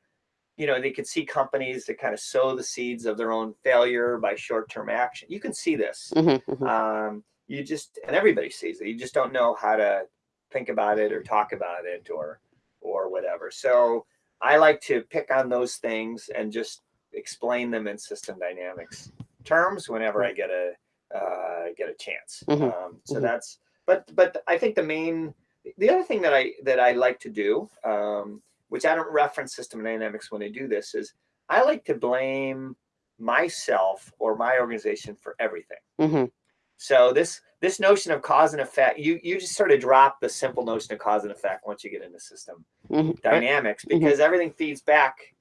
Speaker 2: you know, they could see companies that kind of sow the seeds of their own failure by short-term action. You can see this.
Speaker 1: Mhm, mhm.
Speaker 2: Um, you just, and everybody sees it. You just don't know how to think about it or talk about it or, or whatever. So I like to pick on those things and just explain them in system dynamics terms whenever I get a uh, get a chance.
Speaker 1: Mhm,
Speaker 2: Um, so
Speaker 1: mhm.
Speaker 2: that's but but I think the main the other thing that I that I like to do, um, which I don't reference system dynamics when I do this, is I like to blame myself or my organization for everything.
Speaker 1: Mhm.
Speaker 2: So this this notion of cause and effect, you you just sort of drop the simple notion of cause and effect once you get into system
Speaker 1: Mhm.
Speaker 2: Dynamics because everything feeds back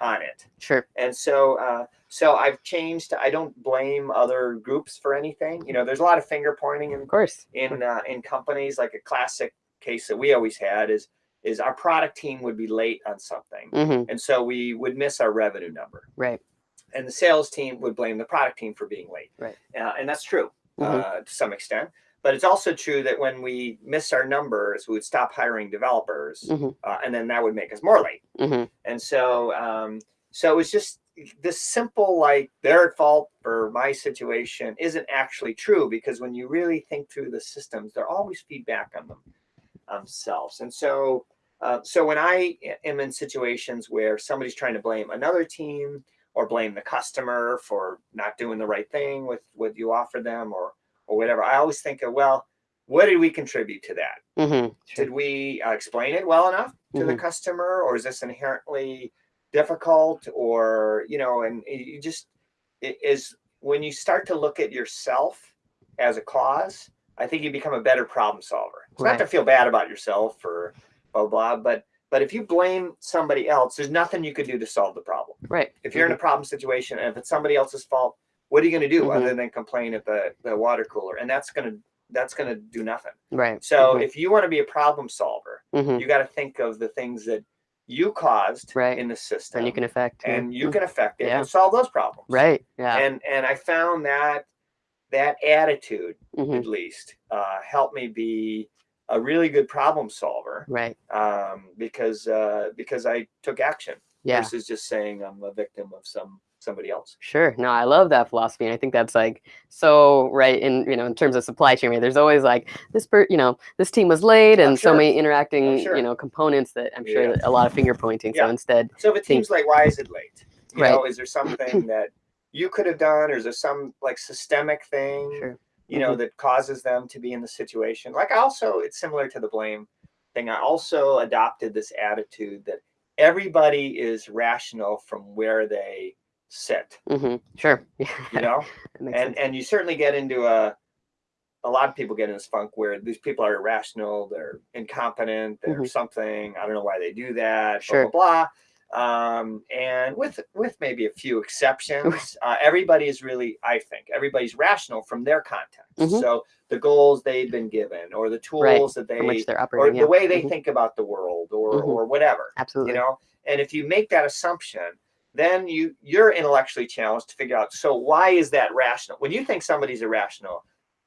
Speaker 2: on it.
Speaker 1: Sure.
Speaker 2: And so uh, so I've changed. I don't blame other groups for anything. You know, there's a lot of finger pointing in
Speaker 1: Of course.
Speaker 2: in uh, in companies. Like a classic case that we always had is is our product team would be late on something,
Speaker 1: hmm
Speaker 2: and so we would miss our revenue number.
Speaker 1: Right.
Speaker 2: And the sales team would blame the product team for being late.
Speaker 1: Right.
Speaker 2: Uh, and that's true
Speaker 1: Mhm.
Speaker 2: uh, to some extent. But it's also true that when we miss our numbers, we would stop hiring developers,
Speaker 1: Mhm.
Speaker 2: uh, and then that would make us more late.
Speaker 1: hmm
Speaker 2: And so, um, so it was just this simple, like they're at fault for my situation isn't actually true because when you really think through the systems, they're always feedback on them themselves. And so, uh, so when I am in situations where somebody's trying to blame another team or blame the customer for not doing the right thing with what you offer them or or whatever, I always think of well, what did we contribute to that?
Speaker 1: hmm
Speaker 2: did we uh, explain it well enough to the
Speaker 1: Mhm.
Speaker 2: customer or is this inherently difficult or you know and you just it is when you start to look at yourself as a cause i think you become a better problem solver it's not to feel bad about yourself or blah blah but but if you blame somebody else there's nothing you could do to solve the problem
Speaker 1: Right.
Speaker 2: if you're in a problem situation and if it's somebody else's fault what are you going to do
Speaker 1: Mhm.
Speaker 2: other than complain at the the water cooler and that's going to that's going to do nothing
Speaker 1: Right.
Speaker 2: so
Speaker 1: Mhm.
Speaker 2: if you want to be a problem solver
Speaker 1: hmm
Speaker 2: you got to think of the things that you caused
Speaker 1: Right.
Speaker 2: in the system
Speaker 1: And you can affect.
Speaker 2: and you can affect it
Speaker 1: Yeah.
Speaker 2: and solve those problems
Speaker 1: Right. Yeah.
Speaker 2: and and i found that that attitude
Speaker 1: hmm
Speaker 2: at least uh, helped me be a really good problem solver
Speaker 1: Right.
Speaker 2: um, because uh, because i took action
Speaker 1: Yeah.
Speaker 2: versus just saying i'm a victim of some somebody else.
Speaker 1: Sure. No, I love that philosophy. And I think that's like so right in, you know, in terms of supply chain, right? There's always like this per, you know, this team was late oh, and so many interacting, oh,
Speaker 2: sure.
Speaker 1: you know, components that I'm sure
Speaker 2: Yeah.
Speaker 1: that a lot of finger pointing. So instead,
Speaker 2: So if it
Speaker 1: Think-
Speaker 2: seems like, why is it late? You
Speaker 1: Right.
Speaker 2: know, is there something that you could have done, or is there some like systemic thing,
Speaker 1: sure.
Speaker 2: you know, mm-hmm. that causes them to be in the situation? Like, also, it's similar to the blame thing. I also adopted this attitude that everybody is rational from where they sit.
Speaker 1: hmm Sure.
Speaker 2: You know, and
Speaker 1: sense.
Speaker 2: and you certainly get into a a lot of people get in this funk where these people are irrational, they're incompetent, they're
Speaker 1: Mhm.
Speaker 2: something. I don't know why they do that.
Speaker 1: Sure.
Speaker 2: Blah blah blah. Um, and with with maybe a few exceptions, uh, everybody is really, I think, everybody's rational from their context.
Speaker 1: Mhm.
Speaker 2: So the goals they've been given, or the tools
Speaker 1: Right,
Speaker 2: that they,
Speaker 1: which they're
Speaker 2: or the
Speaker 1: yeah.
Speaker 2: way they
Speaker 1: Mhm.
Speaker 2: think about the world, or
Speaker 1: Mhm.
Speaker 2: or whatever
Speaker 1: Absolutely.
Speaker 2: you know and if you make that assumption then you you're intellectually challenged to figure out so why is that rational when you think somebody's irrational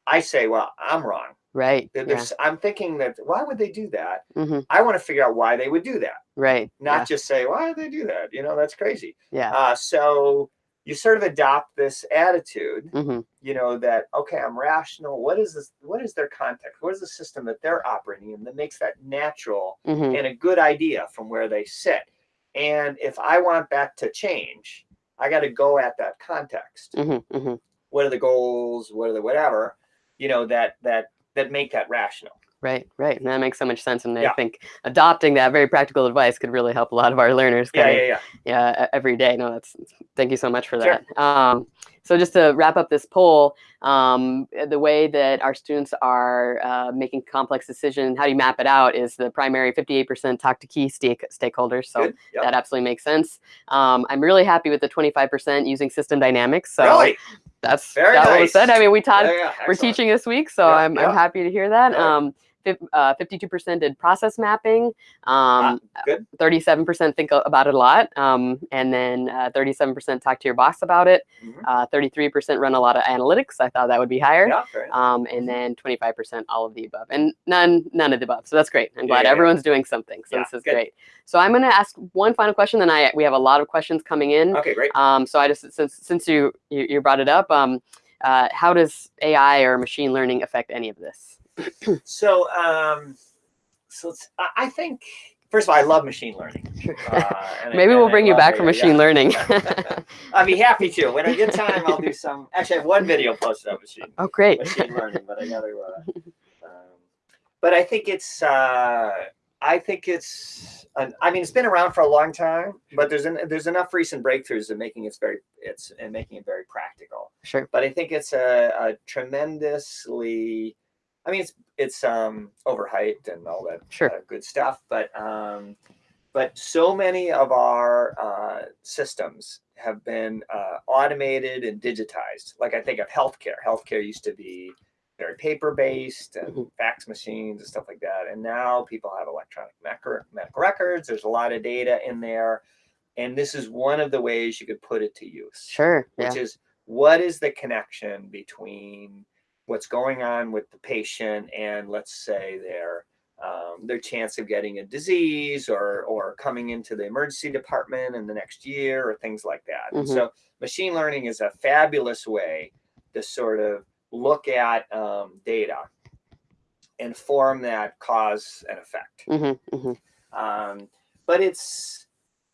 Speaker 2: i say well i'm wrong
Speaker 1: Right. Yeah.
Speaker 2: i'm thinking that why would they do that
Speaker 1: hmm
Speaker 2: i want to figure out why they would do that
Speaker 1: Right.
Speaker 2: not just say why did they do that you know that's crazy
Speaker 1: Yeah.
Speaker 2: uh, so you sort of adopt this attitude
Speaker 1: yeah. hmm
Speaker 2: you know that okay i'm rational what is this what is their context what is the system that they're operating in that makes that natural
Speaker 1: hmm
Speaker 2: and a good idea from where they sit. And if I want that to change, I got to go at that context.
Speaker 1: hmm hmm
Speaker 2: What are the goals? What are the whatever? You know that that that make that rational.
Speaker 1: Right, right. And that makes so much sense. And
Speaker 2: Yeah.
Speaker 1: I think adopting that very practical advice could really help a lot of our learners
Speaker 2: Yeah, yeah, yeah.
Speaker 1: yeah, every day. No, that's, thank you so much for
Speaker 2: Sure.
Speaker 1: that. Um, so just to wrap up this poll, um, the way that our students are uh, making complex decisions, how do you map it out is the primary 58% talk to key stake, stakeholders. So
Speaker 2: Yep.
Speaker 1: that absolutely makes sense. Um, I'm really happy with the 25% using system dynamics. So
Speaker 2: really?
Speaker 1: that's
Speaker 2: Very
Speaker 1: that was said.
Speaker 2: nice.
Speaker 1: I mean, we taught
Speaker 2: Yeah, yeah,
Speaker 1: we're teaching this week, so
Speaker 2: Yeah,
Speaker 1: I'm, I'm happy to hear that. Um, fif- uh, 52% did process mapping. Um,
Speaker 2: good.
Speaker 1: 37% think about it a lot. Um, and then uh, 37% talk to your boss about it.
Speaker 2: Mhm.
Speaker 1: Uh, 33% run a lot of analytics. I thought that would be higher.
Speaker 2: Yeah.
Speaker 1: Um, and then 25% all of the above, and none none of the above. So that's great. I'm glad
Speaker 2: yeah, yeah.
Speaker 1: everyone's doing something. So this is
Speaker 2: good.
Speaker 1: great. So I'm going to ask one final question. Then I we have a lot of questions coming in.
Speaker 2: okay, great.
Speaker 1: Um, so I just since since you you, you brought it up, um, uh, how does AI or machine learning affect any of this?
Speaker 2: So, um, so I think first of all, I love machine learning. Uh, and I-
Speaker 1: Maybe we'll bring you back for machine
Speaker 2: yeah.
Speaker 1: learning.
Speaker 2: I'd be happy to. When I get time, I'll do some. Actually, I have one video posted on machine
Speaker 1: oh, great.
Speaker 2: machine learning, but I gotta. Uh, um, but I think it's. Uh, I think it's. An, I mean, it's been around for a long time, but there's an, there's enough recent breakthroughs in making it very it's and making it very practical.
Speaker 1: Sure.
Speaker 2: But I think it's a, a tremendously. I mean, it's it's um overhyped and all that
Speaker 1: Sure.
Speaker 2: uh, good stuff, but um, but so many of our uh, systems have been uh, automated and digitized. Like I think of healthcare. Healthcare used to be very paper based and
Speaker 1: Mhm.
Speaker 2: fax machines and stuff like that. And now people have electronic medical medical records. There's a lot of data in there. And this is one of the ways you could put it to use,
Speaker 1: Sure. Yeah.
Speaker 2: which is what is the connection between what's going on with the patient and let's say their um, their chance of getting a disease or or coming into the emergency department in the next year or things like that. And
Speaker 1: Mhm.
Speaker 2: so machine learning is a fabulous way to sort of look at um, data and form that cause and effect.
Speaker 1: hmm hmm
Speaker 2: Um, but it's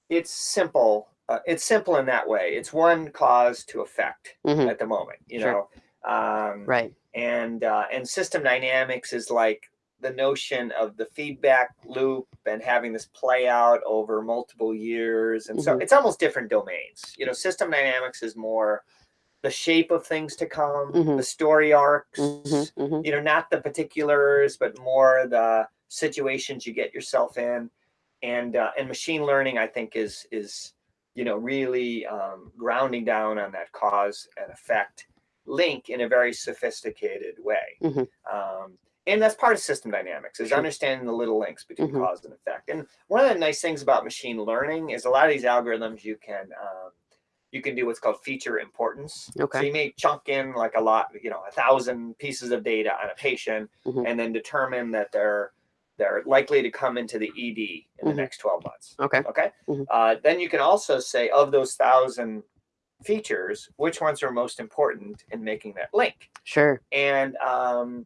Speaker 2: it's simple. Uh, it's simple in that way. It's one cause to effect
Speaker 1: hmm
Speaker 2: at the moment. You
Speaker 1: Sure.
Speaker 2: know. Um,
Speaker 1: Right.
Speaker 2: And uh, and system dynamics is like the notion of the feedback loop and having this play out over multiple years. And so
Speaker 1: Mhm.
Speaker 2: it's almost different domains. You know system dynamics is more the shape of things to come
Speaker 1: Mhm.
Speaker 2: the story arcs
Speaker 1: hmm hmm
Speaker 2: you know not the particulars but more the situations you get yourself in. And uh, and machine learning i think is is you know really um, grounding down on that cause and effect link in a very sophisticated way
Speaker 1: Mhm.
Speaker 2: um, and that's part of system dynamics is understanding the little links between
Speaker 1: Mhm.
Speaker 2: cause and effect and one of the nice things about machine learning is a lot of these algorithms you can um, you can do what's called feature importance
Speaker 1: Okay.
Speaker 2: so you may chunk in like a lot you know a thousand pieces of data on a patient
Speaker 1: Mhm.
Speaker 2: and then determine that they're they're likely to come into the ed in the
Speaker 1: Mhm.
Speaker 2: next 12 months
Speaker 1: Okay.
Speaker 2: okay
Speaker 1: Mhm.
Speaker 2: uh, then you can also say of those thousand features, which ones are most important in making that link.
Speaker 1: Sure.
Speaker 2: And um,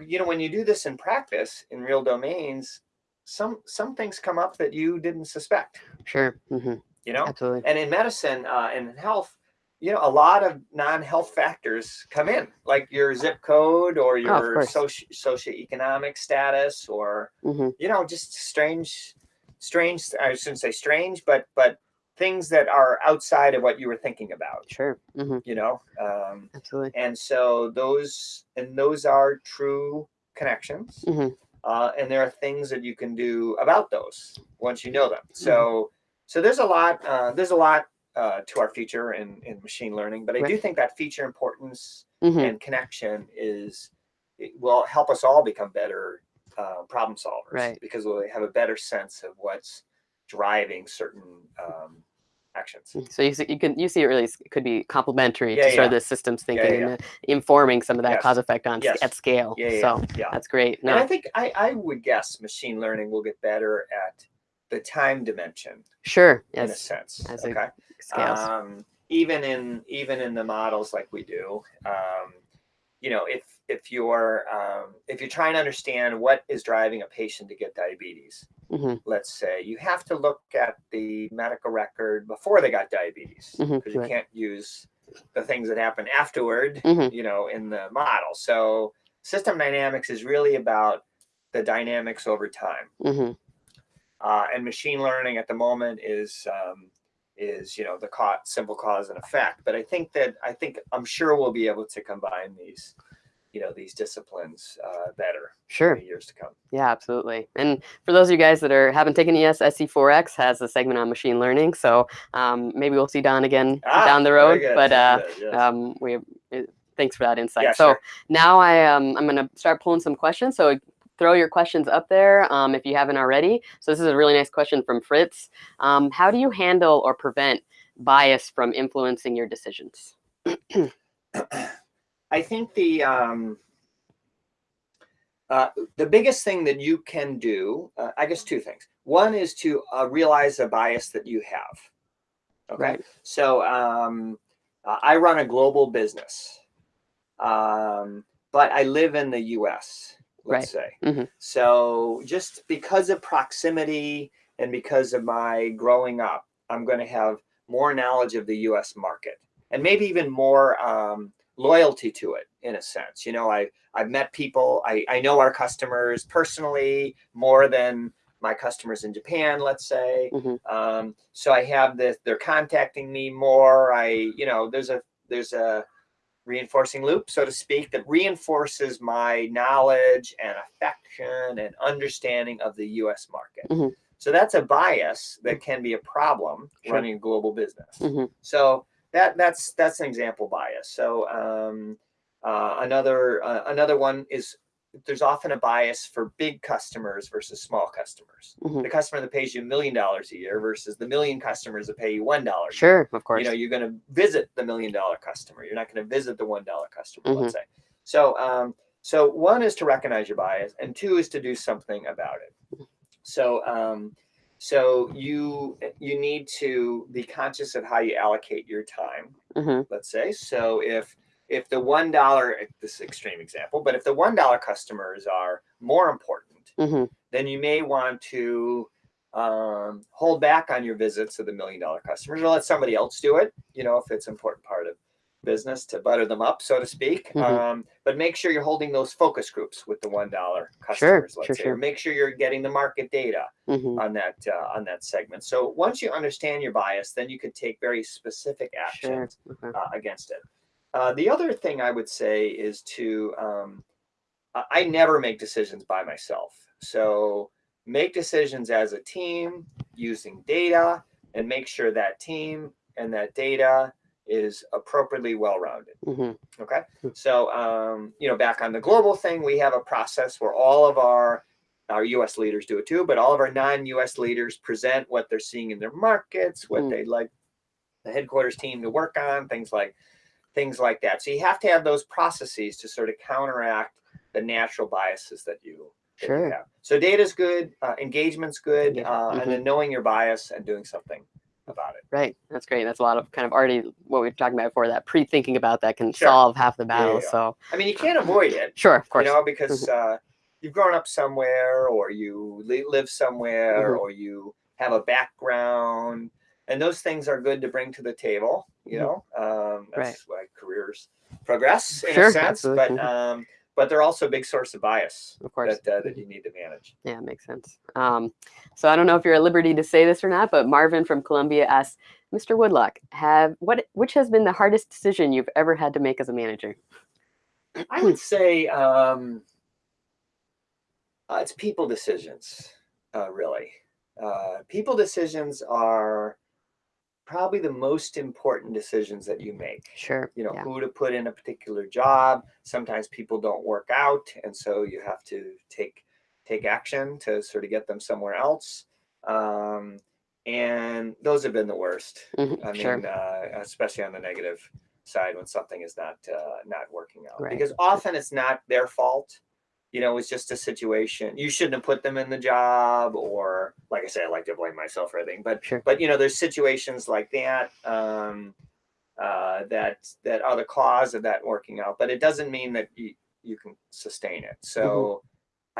Speaker 2: you know, when you do this in practice in real domains, some some things come up that you didn't suspect.
Speaker 1: Sure. hmm
Speaker 2: You know,
Speaker 1: Absolutely.
Speaker 2: and in medicine uh, and in health, you know, a lot of non-health factors come in, like your zip code or your
Speaker 1: course.
Speaker 2: soci- socioeconomic status, or
Speaker 1: hmm
Speaker 2: you know, just strange, strange. I shouldn't say strange, but but things that are outside of what you were thinking about.
Speaker 1: Sure. hmm
Speaker 2: You know, um,
Speaker 1: Absolutely.
Speaker 2: and so those and those are true connections.
Speaker 1: Mhm.
Speaker 2: Uh, and there are things that you can do about those once you know them.
Speaker 1: Mm-hmm.
Speaker 2: So so there's a lot uh, there's a lot uh, to our future in, in machine learning, but I do think that feature importance
Speaker 1: hmm
Speaker 2: and connection is it will help us all become better uh, problem solvers
Speaker 1: Right.
Speaker 2: because we'll have a better sense of what's driving certain um, actions.
Speaker 1: So you see, you can you see it really could be complementary
Speaker 2: Yeah,
Speaker 1: to sort of the systems thinking
Speaker 2: yeah,
Speaker 1: and informing some of that
Speaker 2: Yes.
Speaker 1: cause effect on
Speaker 2: Yes.
Speaker 1: at scale.
Speaker 2: Yeah,
Speaker 1: So
Speaker 2: yeah.
Speaker 1: that's great.
Speaker 2: And I think I, I would guess machine learning will get better at the time dimension
Speaker 1: sure.
Speaker 2: in a sense.
Speaker 1: as
Speaker 2: okay.
Speaker 1: Scales.
Speaker 2: Um, even in even in the models like we do, um, you know, if if you're um, if you're trying to understand what is driving a patient to get diabetes,
Speaker 1: hmm
Speaker 2: let's say, you have to look at the medical record before they got diabetes because
Speaker 1: Mhm,
Speaker 2: you
Speaker 1: right.
Speaker 2: can't use the things that happen afterward,
Speaker 1: Mhm.
Speaker 2: you know, in the model. So system dynamics is really about the dynamics over time
Speaker 1: hmm
Speaker 2: uh, and machine learning at the moment is um, is you know the simple cause and effect but i think that i think i'm sure we'll be able to combine these you know these disciplines uh, better
Speaker 1: Sure.
Speaker 2: in the years to come
Speaker 1: Yeah, absolutely. And for those of you guys that are haven't taken ES, SC4X has a segment on machine learning. So um, maybe we'll see Don again
Speaker 2: Ah,
Speaker 1: down the road. But uh,
Speaker 2: yes.
Speaker 1: um, we uh, thanks for that insight.
Speaker 2: Yeah,
Speaker 1: so
Speaker 2: sure.
Speaker 1: now I um, I'm gonna start pulling some questions. So throw your questions up there um, if you haven't already. So this is a really nice question from Fritz. Um, how do you handle or prevent bias from influencing your decisions?
Speaker 2: i think the um, uh, the biggest thing that you can do uh, i guess two things one is to uh, realize a bias that you have okay
Speaker 1: Right.
Speaker 2: So um, uh, I run a global business, um, but I live in the U.S. Let's say.
Speaker 1: Mhm.
Speaker 2: So just because of proximity and because of my growing up, I'm going to have more knowledge of the U.S. market and maybe even more um, loyalty to it in a sense. You know, I I've met people. I I know our customers personally more than my customers in Japan, let's say.
Speaker 1: Mhm.
Speaker 2: Um, so I have this, they're contacting me more. I, you know, there's a, there's a reinforcing loop, so to speak, that reinforces my knowledge and affection and understanding of the US market.
Speaker 1: Mhm.
Speaker 2: So that's a bias that can be a problem
Speaker 1: Sure.
Speaker 2: running a global business.
Speaker 1: Mhm.
Speaker 2: So that that's that's an example bias. So um, uh, another uh, another one is there's often a bias for big customers versus small customers.
Speaker 1: Mhm.
Speaker 2: The customer that pays you a million dollars a year versus the million customers that pay you one dollar.
Speaker 1: Sure, of course.
Speaker 2: You know, you're going to visit the million dollar customer. You're not going to visit the one dollar customer.
Speaker 1: Mm-hmm.
Speaker 2: Let's say. So um, so one is to recognize your bias, and two is to do something about it. So um, so you you need to be conscious of how you allocate your time
Speaker 1: hmm
Speaker 2: let's say. So if if the one dollar, this extreme example, but if the one dollar customers are more important,
Speaker 1: hmm
Speaker 2: then you may want to um, hold back on your visits to the million dollar customers or let somebody else do it. You know, if it's an important part of business to butter them up, so to speak.
Speaker 1: Mhm.
Speaker 2: Um, but make sure you're holding those focus groups with the one dollar customers. let's
Speaker 1: sure,
Speaker 2: say,
Speaker 1: sure.
Speaker 2: make sure you're getting the market data
Speaker 1: hmm
Speaker 2: on that uh, on that segment. So once you understand your bias, then you can take very specific
Speaker 1: Sure.
Speaker 2: actions
Speaker 1: Okay.
Speaker 2: uh, against it. Uh, the other thing I would say is to um, I never make decisions by myself. So make decisions as a team using data and make sure that team and that data is appropriately well-rounded.
Speaker 1: hmm
Speaker 2: Okay.
Speaker 1: Hmm.
Speaker 2: So, um, you know, back on the global thing, we have a process where all of our our U.S. leaders do it too, but all of our non-U.S. leaders present what they're seeing in their markets, what
Speaker 1: Hmm.
Speaker 2: they'd like the headquarters team to work on, things like things like that. So you have to have those processes to sort of counteract the natural biases that you,
Speaker 1: Sure.
Speaker 2: have. So data's good, uh, engagement's good,
Speaker 1: Yeah.
Speaker 2: uh, and then knowing your bias and doing something about it.
Speaker 1: Right. That's great. That's a lot of kind of already what we were talking about before that pre-thinking about that can
Speaker 2: Sure.
Speaker 1: solve half the
Speaker 2: yeah,
Speaker 1: battle.
Speaker 2: yeah.
Speaker 1: So
Speaker 2: I mean, you can't avoid it,
Speaker 1: sure, of course.
Speaker 2: you know, because uh, you've grown up somewhere or you live somewhere
Speaker 1: Mhm.
Speaker 2: or you have a background and those things are good to bring to the table, you
Speaker 1: Mhm.
Speaker 2: know, um,
Speaker 1: Right.
Speaker 2: that's why careers progress in
Speaker 1: Sure,
Speaker 2: a sense,
Speaker 1: absolutely.
Speaker 2: but,
Speaker 1: Mhm.
Speaker 2: um, but they're also a big source of bias
Speaker 1: of course.
Speaker 2: that, uh, that you need to manage.
Speaker 1: Yeah, makes sense. Um, so I don't know if you're at liberty to say this or not, but Marvin from Columbia asks, Mr. Woodlock, have what which has been the hardest decision you've ever had to make as a manager?
Speaker 2: I would say um, uh, it's people decisions, uh, really. Uh, people decisions are probably the most important decisions that you make.
Speaker 1: Sure.
Speaker 2: You know,
Speaker 1: yeah.
Speaker 2: who to put in a particular job. Sometimes people don't work out, and so you have to take take action to sort of get them somewhere else. Um, and those have been the worst.
Speaker 1: Mhm,
Speaker 2: I mean,
Speaker 1: sure.
Speaker 2: uh, especially on the negative side when something is not uh, not working out,
Speaker 1: Right.
Speaker 2: because often it's not their fault. You know, it's just a situation. You shouldn't have put them in the job, or like I say, I like to blame myself for everything. But
Speaker 1: Sure.
Speaker 2: but you know, there's situations like that um, uh, that that are the cause of that working out. But it doesn't mean that you you can sustain it. So
Speaker 1: Mm-hmm.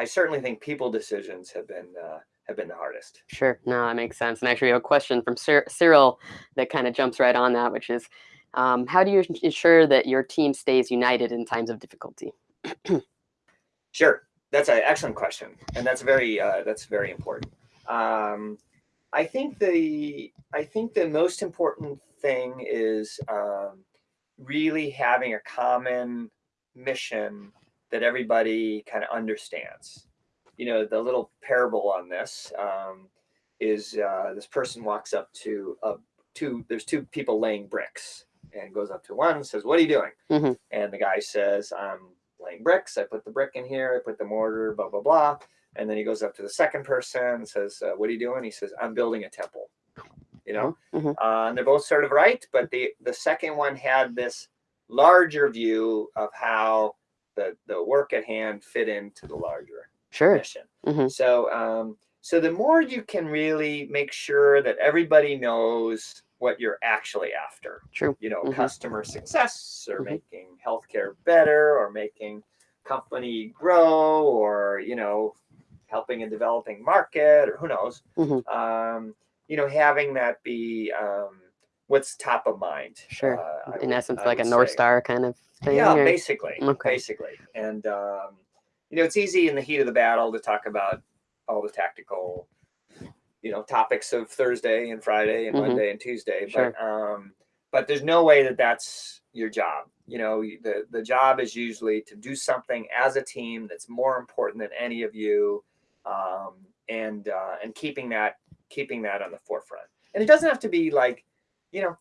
Speaker 2: I certainly think people decisions have been uh, have been the hardest.
Speaker 1: Sure. No, that makes sense. And actually, we have a question from Cyr- Cyril that kind of jumps right on that, which is, um, how do you ensure that your team stays united in times of difficulty?
Speaker 2: Sure, that's an excellent question, and that's very uh, that's very important. Um, I think the I think the most important thing is um, really having a common mission that everybody kind of understands. You know, the little parable on this um, is uh, this person walks up to a two. There's two people laying bricks, and goes up to one and says, "What are you doing?"
Speaker 1: Mhm.
Speaker 2: And the guy says, "I'm laying bricks. I put the brick in here. I put the mortar. Blah blah blah." And then he goes up to the second person and says, uh, "What are you doing?" He says, "I'm building a temple." You know,
Speaker 1: Mhm.
Speaker 2: uh, and they're both sort of right, but the the second one had this larger view of how the the work at hand fit into the larger
Speaker 1: Sure.
Speaker 2: mission.
Speaker 1: Mhm.
Speaker 2: So um, so the more you can really make sure that everybody knows what you're actually after,
Speaker 1: True.
Speaker 2: you know,
Speaker 1: Mhm.
Speaker 2: customer success or
Speaker 1: Mhm.
Speaker 2: making healthcare better or making company grow or you know helping a developing market or who knows
Speaker 1: Mhm.
Speaker 2: um, you know having that be um, what's top of mind
Speaker 1: Sure.
Speaker 2: uh,
Speaker 1: in
Speaker 2: would-
Speaker 1: essence,
Speaker 2: I
Speaker 1: like a
Speaker 2: would
Speaker 1: North
Speaker 2: say.
Speaker 1: Star kind of thing.
Speaker 2: yeah
Speaker 1: or-
Speaker 2: basically
Speaker 1: Okay.
Speaker 2: basically and um, you know it's easy in the heat of the battle to talk about all the tactical you know topics of thursday and friday and
Speaker 1: Mhm.
Speaker 2: monday and tuesday
Speaker 1: Sure.
Speaker 2: but um but there's no way that that's your job you know the the job is usually to do something as a team that's more important than any of you um and uh and keeping that keeping that on the forefront and it doesn't have to be like you know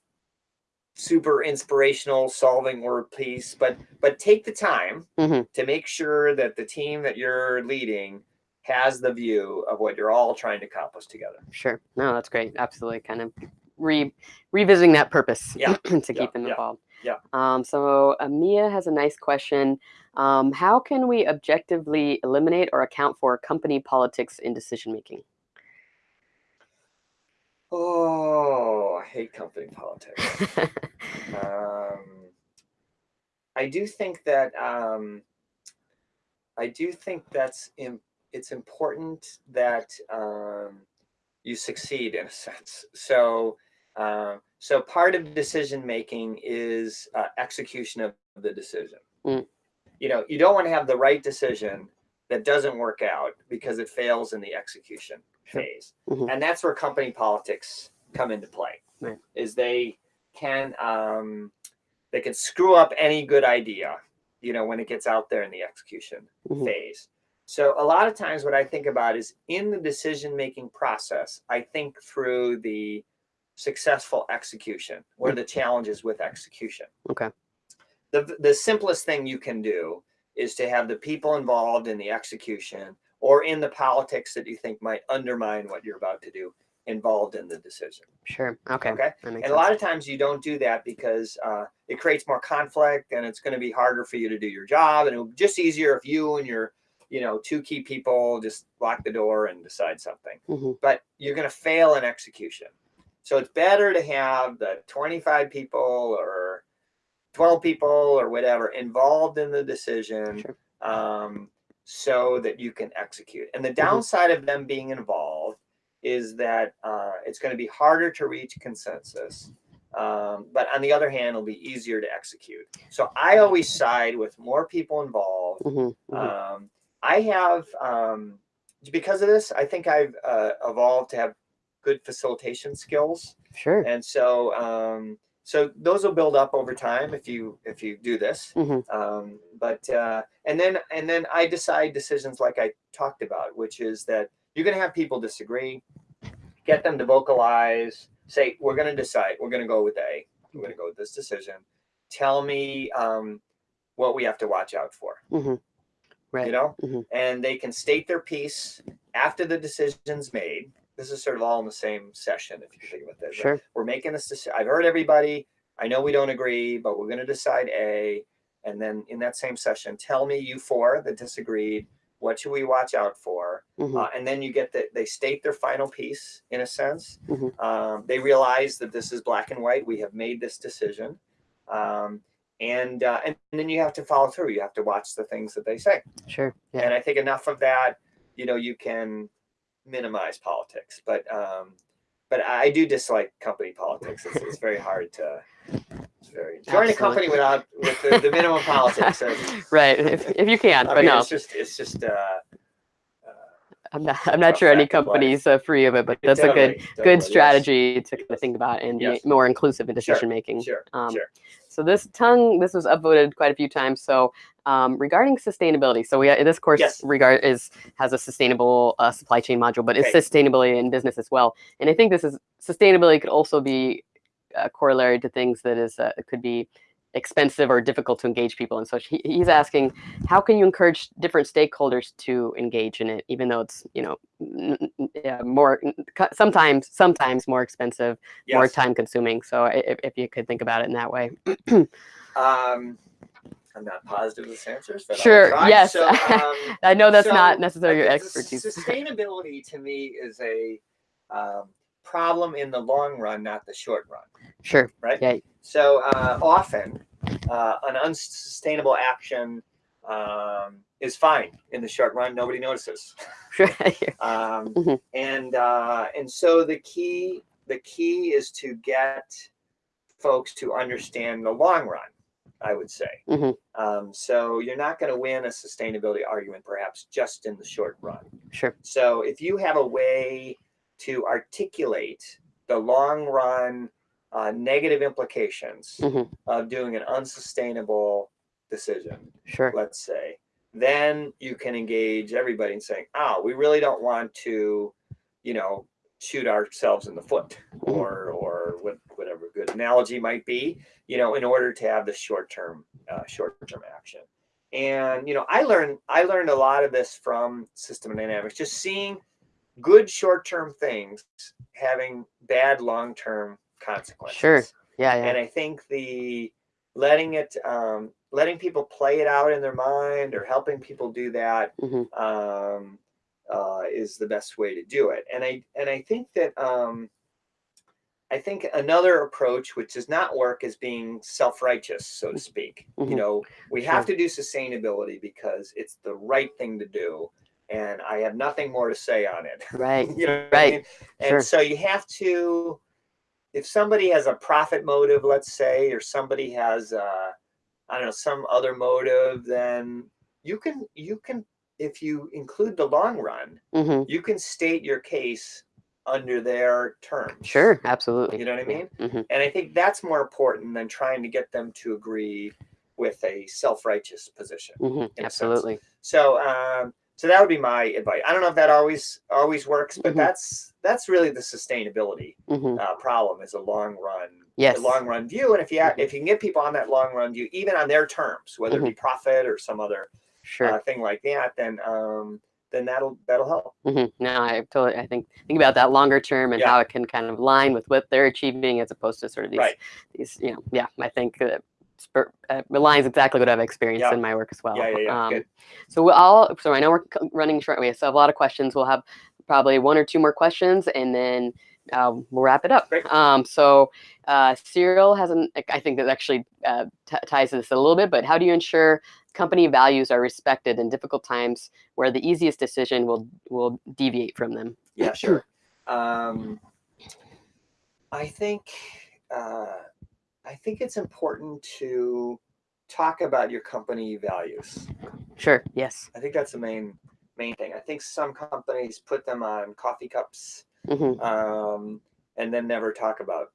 Speaker 2: super inspirational solving word peace but but take the time
Speaker 1: Mhm.
Speaker 2: to make sure that the team that you're leading has the view of what you're all trying to accomplish together
Speaker 1: Sure. No, that's great. Absolutely. Kind of re revisiting that purpose
Speaker 2: Yeah,
Speaker 1: to keep
Speaker 2: yeah,
Speaker 1: them involved.
Speaker 2: yeah.
Speaker 1: Um, so Amia has a nice question. Um, how can we objectively eliminate or account for company politics in decision making?
Speaker 2: oh i hate company politics um, i do think that um, i do think that's Im- it's important that um, you succeed in a sense so um, so part of decision making is uh, execution of the decision
Speaker 1: Mm.
Speaker 2: you know you don't want to have the right decision that doesn't work out because it fails in the execution phase
Speaker 1: Mhm.
Speaker 2: and that's where company politics come into play
Speaker 1: Right.
Speaker 2: is they can um, they can screw up any good idea you know when it gets out there in the execution
Speaker 1: Mhm.
Speaker 2: phase so a lot of times what i think about is in the decision making process i think through the successful execution what are the challenges with execution
Speaker 1: Okay.
Speaker 2: the, the simplest thing you can do is to have the people involved in the execution or in the politics that you think might undermine what you're about to do involved in the decision
Speaker 1: Sure. Okay.
Speaker 2: Okay. And a lot of times you don't do that because uh, it creates more conflict and it's going to be harder for you to do your job and it would be just easier if you and your you know two key people just lock the door and decide something
Speaker 1: Mhm.
Speaker 2: but you're going to fail in execution So it's better to have the 25 people or 12 people or whatever involved in the decision
Speaker 1: Sure.
Speaker 2: um, so that you can execute. And the
Speaker 1: Mhm.
Speaker 2: downside of them being involved is that uh, it's going to be harder to reach consensus. Um, but on the other hand, it'll be easier to execute. So I always side with more people involved.
Speaker 1: Mhm, mhm.
Speaker 2: Um, I have, um, because of this, I think I've uh, evolved to have good facilitation skills
Speaker 1: Sure.
Speaker 2: and so um, so those will build up over time if you if you do this
Speaker 1: Mhm.
Speaker 2: um, but uh, and then and then i decide decisions like i talked about which is that you're going to have people disagree get them to vocalize say we're going to decide we're going to go with a we're going to go with this decision tell me um, what we have to watch out for
Speaker 1: Mhm. Right.
Speaker 2: you know
Speaker 1: Mhm.
Speaker 2: and they can state their piece after the decision's made this is sort of all in the same session if you think about this
Speaker 1: Sure.
Speaker 2: we're making this decision. I've heard everybody. I know we don't agree, but we're going to decide A. And then in that same session, tell me you four that disagreed. What should we watch out for?
Speaker 1: Mhm.
Speaker 2: Uh, and then you get that they state their final piece in a sense.
Speaker 1: Mhm.
Speaker 2: Um, they realize that this is black and white. We have made this decision. Um, and, uh, and then you have to follow through. You have to watch the things that they say.
Speaker 1: Sure. Yeah.
Speaker 2: And I think enough of that, you know, you can minimize politics. But um, but I do dislike company politics. It's, it's very hard to. Very join a company without with the, the minimum politics. uh,
Speaker 1: right. If, if you can,
Speaker 2: I
Speaker 1: but
Speaker 2: mean,
Speaker 1: no,
Speaker 2: it's just it's just. Uh, uh,
Speaker 1: I'm not. I'm not sure any
Speaker 2: fact of life.
Speaker 1: company's uh, free of it, but that's a good
Speaker 2: totally,
Speaker 1: good
Speaker 2: totally, yes.
Speaker 1: strategy to kind of think about and
Speaker 2: Yes.
Speaker 1: be more inclusive in
Speaker 2: Sure,
Speaker 1: decision making.
Speaker 2: Sure,
Speaker 1: Um,
Speaker 2: sure.
Speaker 1: So this tongue, this was upvoted quite a few times. So um, regarding sustainability, so we this course
Speaker 2: Yes.
Speaker 1: regard is has a sustainable uh, supply chain module, but it's
Speaker 2: Okay.
Speaker 1: sustainability in business as well. And I think this is sustainability could also be a corollary to things that is uh, could be expensive or difficult to engage people. And so he, he's asking, how can you encourage different stakeholders to engage in it, even though it's you know yeah, more sometimes sometimes more expensive more time consuming. So if, if you could think about it in that way.
Speaker 2: Um, I'm not positive this answers, but
Speaker 1: Sure, yes.
Speaker 2: So, um,
Speaker 1: I know that's
Speaker 2: So,
Speaker 1: not necessarily your expertise.
Speaker 2: Sustainability to me is a um, problem in the long run, not the short run.
Speaker 1: Sure.
Speaker 2: right?
Speaker 1: Yeah.
Speaker 2: So uh, often, uh, an unsustainable action um, is fine in the short run. Nobody notices, um,
Speaker 1: Mhm.
Speaker 2: and uh, and so the key the key is to get folks to understand the long run. I would say.
Speaker 1: Mhm.
Speaker 2: Um, so you're not going to win a sustainability argument, perhaps just in the short run.
Speaker 1: sure.
Speaker 2: So if you have a way to articulate the long run uh, negative implications
Speaker 1: Mhm.
Speaker 2: of doing an unsustainable decision,
Speaker 1: Sure.
Speaker 2: let's say, then you can engage everybody in saying, oh, we really don't want to, you know, shoot ourselves in the foot
Speaker 1: Mhm.
Speaker 2: or, or what, whatever good analogy might be, you know, in order to have the short-term, uh, short-term action. And, you know, I learned, I learned a lot of this from system dynamics, just seeing good short-term things having bad long-term consequences.
Speaker 1: Yeah. Yeah.
Speaker 2: And I think the letting it, um, letting people play it out in their mind or helping people do that
Speaker 1: Mhm.
Speaker 2: um, uh, is the best way to do it. And I and I think that um, I think another approach which does not work is being self-righteous, so to speak.
Speaker 1: Mhm.
Speaker 2: You know, we have
Speaker 1: Sure.
Speaker 2: to do sustainability because it's the right thing to do, and I have nothing more to say on it.
Speaker 1: Right.
Speaker 2: you know, what I
Speaker 1: Right.
Speaker 2: mean? And
Speaker 1: Sure.
Speaker 2: so you have to, if somebody has a profit motive, let's say, or somebody has, uh, I don't know, some other motive, then you can, you can, if you include the long run,
Speaker 1: hmm
Speaker 2: you can state your case under their terms.
Speaker 1: Sure. Absolutely.
Speaker 2: You know what I mean?
Speaker 1: hmm
Speaker 2: And I think that's more important than trying to get them to agree with a self-righteous position.
Speaker 1: hmm
Speaker 2: in a sense.
Speaker 1: Absolutely.
Speaker 2: So, um, so that would be my advice. I don't know if that always always works, but
Speaker 1: Mhm.
Speaker 2: that's that's really the sustainability
Speaker 1: hmm
Speaker 2: uh, problem is a long run,
Speaker 1: Yes.
Speaker 2: a long run view. And if you
Speaker 1: Mhm.
Speaker 2: if you can get people on that long run view, even on their terms, whether it be profit or some other
Speaker 1: Sure.
Speaker 2: uh, thing like that, then um, then that'll that'll help.
Speaker 1: hmm No, I totally. I think think about that longer term and
Speaker 2: Yeah.
Speaker 1: how it can kind of line with what they're achieving, as opposed to sort of these
Speaker 2: Right.
Speaker 1: these. You know, yeah. I think spur, uh, aligns exactly what I've experienced
Speaker 2: Yeah.
Speaker 1: in my work as well.
Speaker 2: Yeah, yeah, yeah.
Speaker 1: Um. So we'll all. So I know we're running short. We still have a lot of questions. We'll have probably one or two more questions, and then uh, we'll wrap it up. Um, so uh, Cyril has an, I think that actually uh, t- ties to this a little bit, but how do you ensure company values are respected in difficult times where the easiest decision will will deviate from them?
Speaker 2: Yeah, sure. Um, I think uh, I think it's important to talk about your company values.
Speaker 1: Sure. Yes.
Speaker 2: I think that's the main main thing. I think some companies put them on coffee cups
Speaker 1: hmm
Speaker 2: um, and then never talk about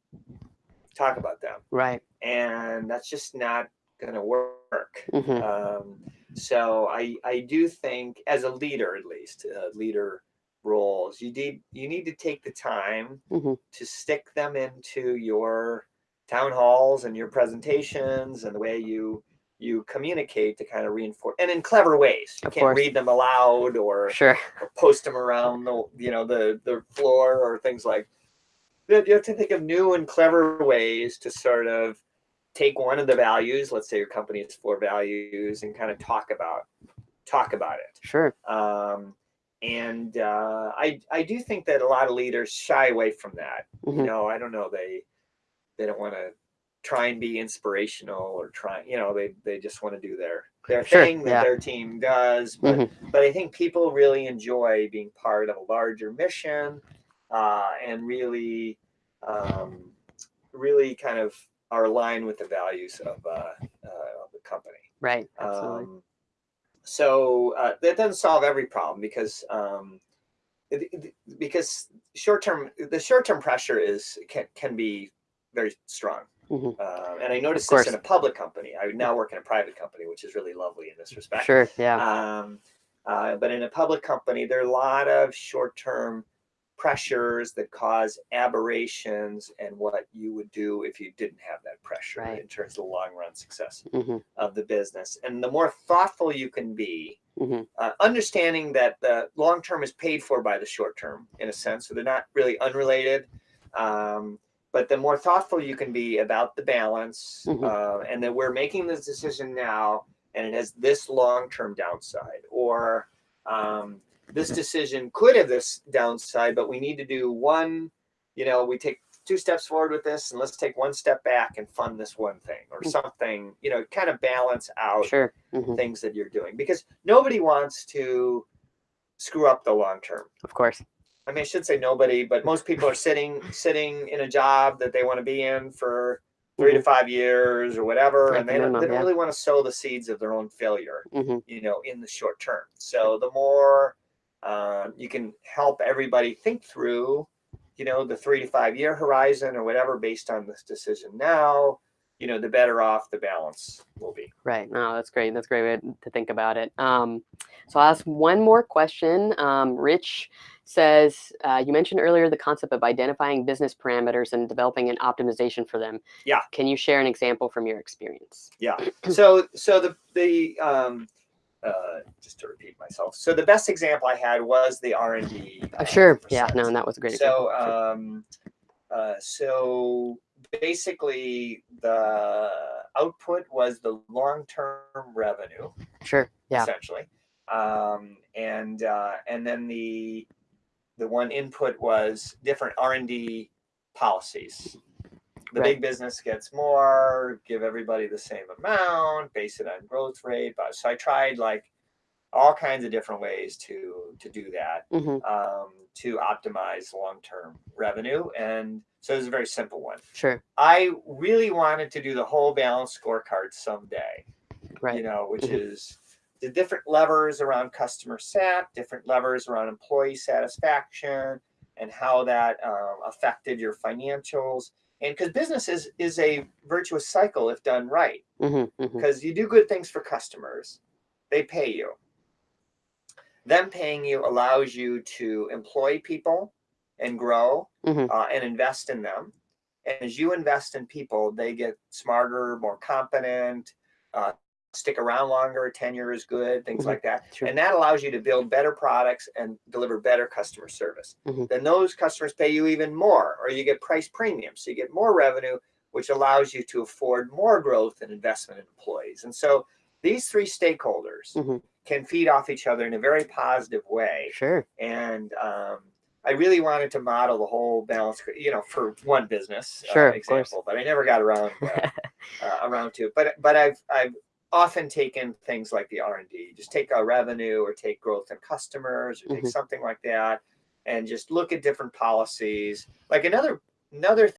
Speaker 2: talk about them,
Speaker 1: Right.
Speaker 2: and that's just not going to work.
Speaker 1: hmm
Speaker 2: Um, so I I do think as a leader at least uh, leader roles you need you need to take the time
Speaker 1: Mhm.
Speaker 2: to stick them into your town halls and your presentations and the way you you communicate to kind of reinforce and in clever ways you
Speaker 1: Of
Speaker 2: can't
Speaker 1: course.
Speaker 2: read them aloud or,
Speaker 1: Sure.
Speaker 2: or post them around the you know the the floor or things like that you have to think of new and clever ways to sort of take one of the values let's say your company has four values and kind of talk about talk about it
Speaker 1: Sure.
Speaker 2: um, and uh, I I do think that a lot of leaders shy away from that. You
Speaker 1: Mhm.
Speaker 2: know, I don't know they they don't want to try and be inspirational or try. You know, they they just want to do their their
Speaker 1: Sure,
Speaker 2: thing that
Speaker 1: yeah.
Speaker 2: their team does. But
Speaker 1: Mhm.
Speaker 2: but I think people really enjoy being part of a larger mission uh, and really um, really kind of are aligned with the values of uh, uh, of the company.
Speaker 1: Right. Absolutely.
Speaker 2: Um, so uh, that doesn't solve every problem because um, it- it- because short term the short term pressure is can can be very strong.
Speaker 1: Mhm.
Speaker 2: Uh, and I noticed this in a public company. I now work in a private company, which is really lovely in this respect.
Speaker 1: sure. Yeah.
Speaker 2: Um, uh, but in a public company, there are a lot of short term pressures that cause aberrations and what you would do if you didn't have that pressure
Speaker 1: Right.
Speaker 2: in terms of the long run success
Speaker 1: hmm
Speaker 2: of the business. And the more thoughtful you can be,
Speaker 1: hmm
Speaker 2: uh, understanding that the long term is paid for by the short term in a sense, so they're not really unrelated. Um, but the more thoughtful you can be about the balance,
Speaker 1: Mhm.
Speaker 2: uh, and that we're making this decision now, and it has this long term downside, or um, this decision could have this downside, but we need to do one. You know, we take two steps forward with this, and let's take one step back and fund this one thing, or
Speaker 1: Mm.
Speaker 2: something. You know, kind of balance out
Speaker 1: Sure. hmm
Speaker 2: things that you're doing because nobody wants to screw up the long term.
Speaker 1: Of course.
Speaker 2: I mean, I should say nobody, but most people are sitting sitting in a job that they want to be in for 3 to five years or whatever,
Speaker 1: At
Speaker 2: and they don't, they don't really want to sow the seeds of their own failure,
Speaker 1: hmm
Speaker 2: you know, in the short term. So the more um, you can help everybody think through, you know, the three to five year horizon or whatever based on this decision now, you know, the better off the balance will be.
Speaker 1: Right. No, that's great. That's a great way to think about it. Um, so I'll ask one more question. Um, Rich says, uh, you mentioned earlier the concept of identifying business parameters and developing an optimization for them.
Speaker 2: Yeah.
Speaker 1: Can you share an example from your experience?
Speaker 2: Yeah. So so the the um uh just to repeat myself. So the best example I had was the R and D.
Speaker 1: Uh, sure. Yeah. No, and that was a great
Speaker 2: So
Speaker 1: example.
Speaker 2: Um uh so basically the output was the long-term revenue
Speaker 1: sure. Yeah.
Speaker 2: essentially. Um and uh and then the the one input was different R&D policies. The
Speaker 1: Right.
Speaker 2: big business gets more, give everybody the same amount, base it on growth rate. But so I tried like all kinds of different ways to to do that
Speaker 1: hmm
Speaker 2: um, to optimize long-term revenue. And so it was a very simple one.
Speaker 1: Sure.
Speaker 2: I really wanted to do the whole balance scorecard someday
Speaker 1: Right.
Speaker 2: you know, which
Speaker 1: Mhm.
Speaker 2: is the different levers around customer sat, different levers around employee satisfaction, and how that um, affected your financials. And because business is, is a virtuous cycle if done right,
Speaker 1: hmm hmm
Speaker 2: because you do good things for customers, they pay you. Them paying you allows you to employ people and grow
Speaker 1: hmm
Speaker 2: uh, and invest in them. And as you invest in people, they get smarter, more competent, uh, stick around longer, tenure is good, things
Speaker 1: Mhm.
Speaker 2: like that.
Speaker 1: Sure.
Speaker 2: And that allows you to build better products and deliver better customer service.
Speaker 1: Mhm.
Speaker 2: Then those customers pay you even more, or you get price premiums. So you get more revenue, which allows you to afford more growth and investment in employees. And so these three stakeholders
Speaker 1: Mhm.
Speaker 2: can feed off each other in a very positive way
Speaker 1: Sure.
Speaker 2: and um, I really wanted to model the whole balance, you know, for one business
Speaker 1: Sure,
Speaker 2: uh, example, but I never got around uh, uh, around to it. But but I've I've often taken things like the R and D, just take a revenue or take growth in customers or take
Speaker 1: Mhm.
Speaker 2: something like that, and just look at different policies. Like another another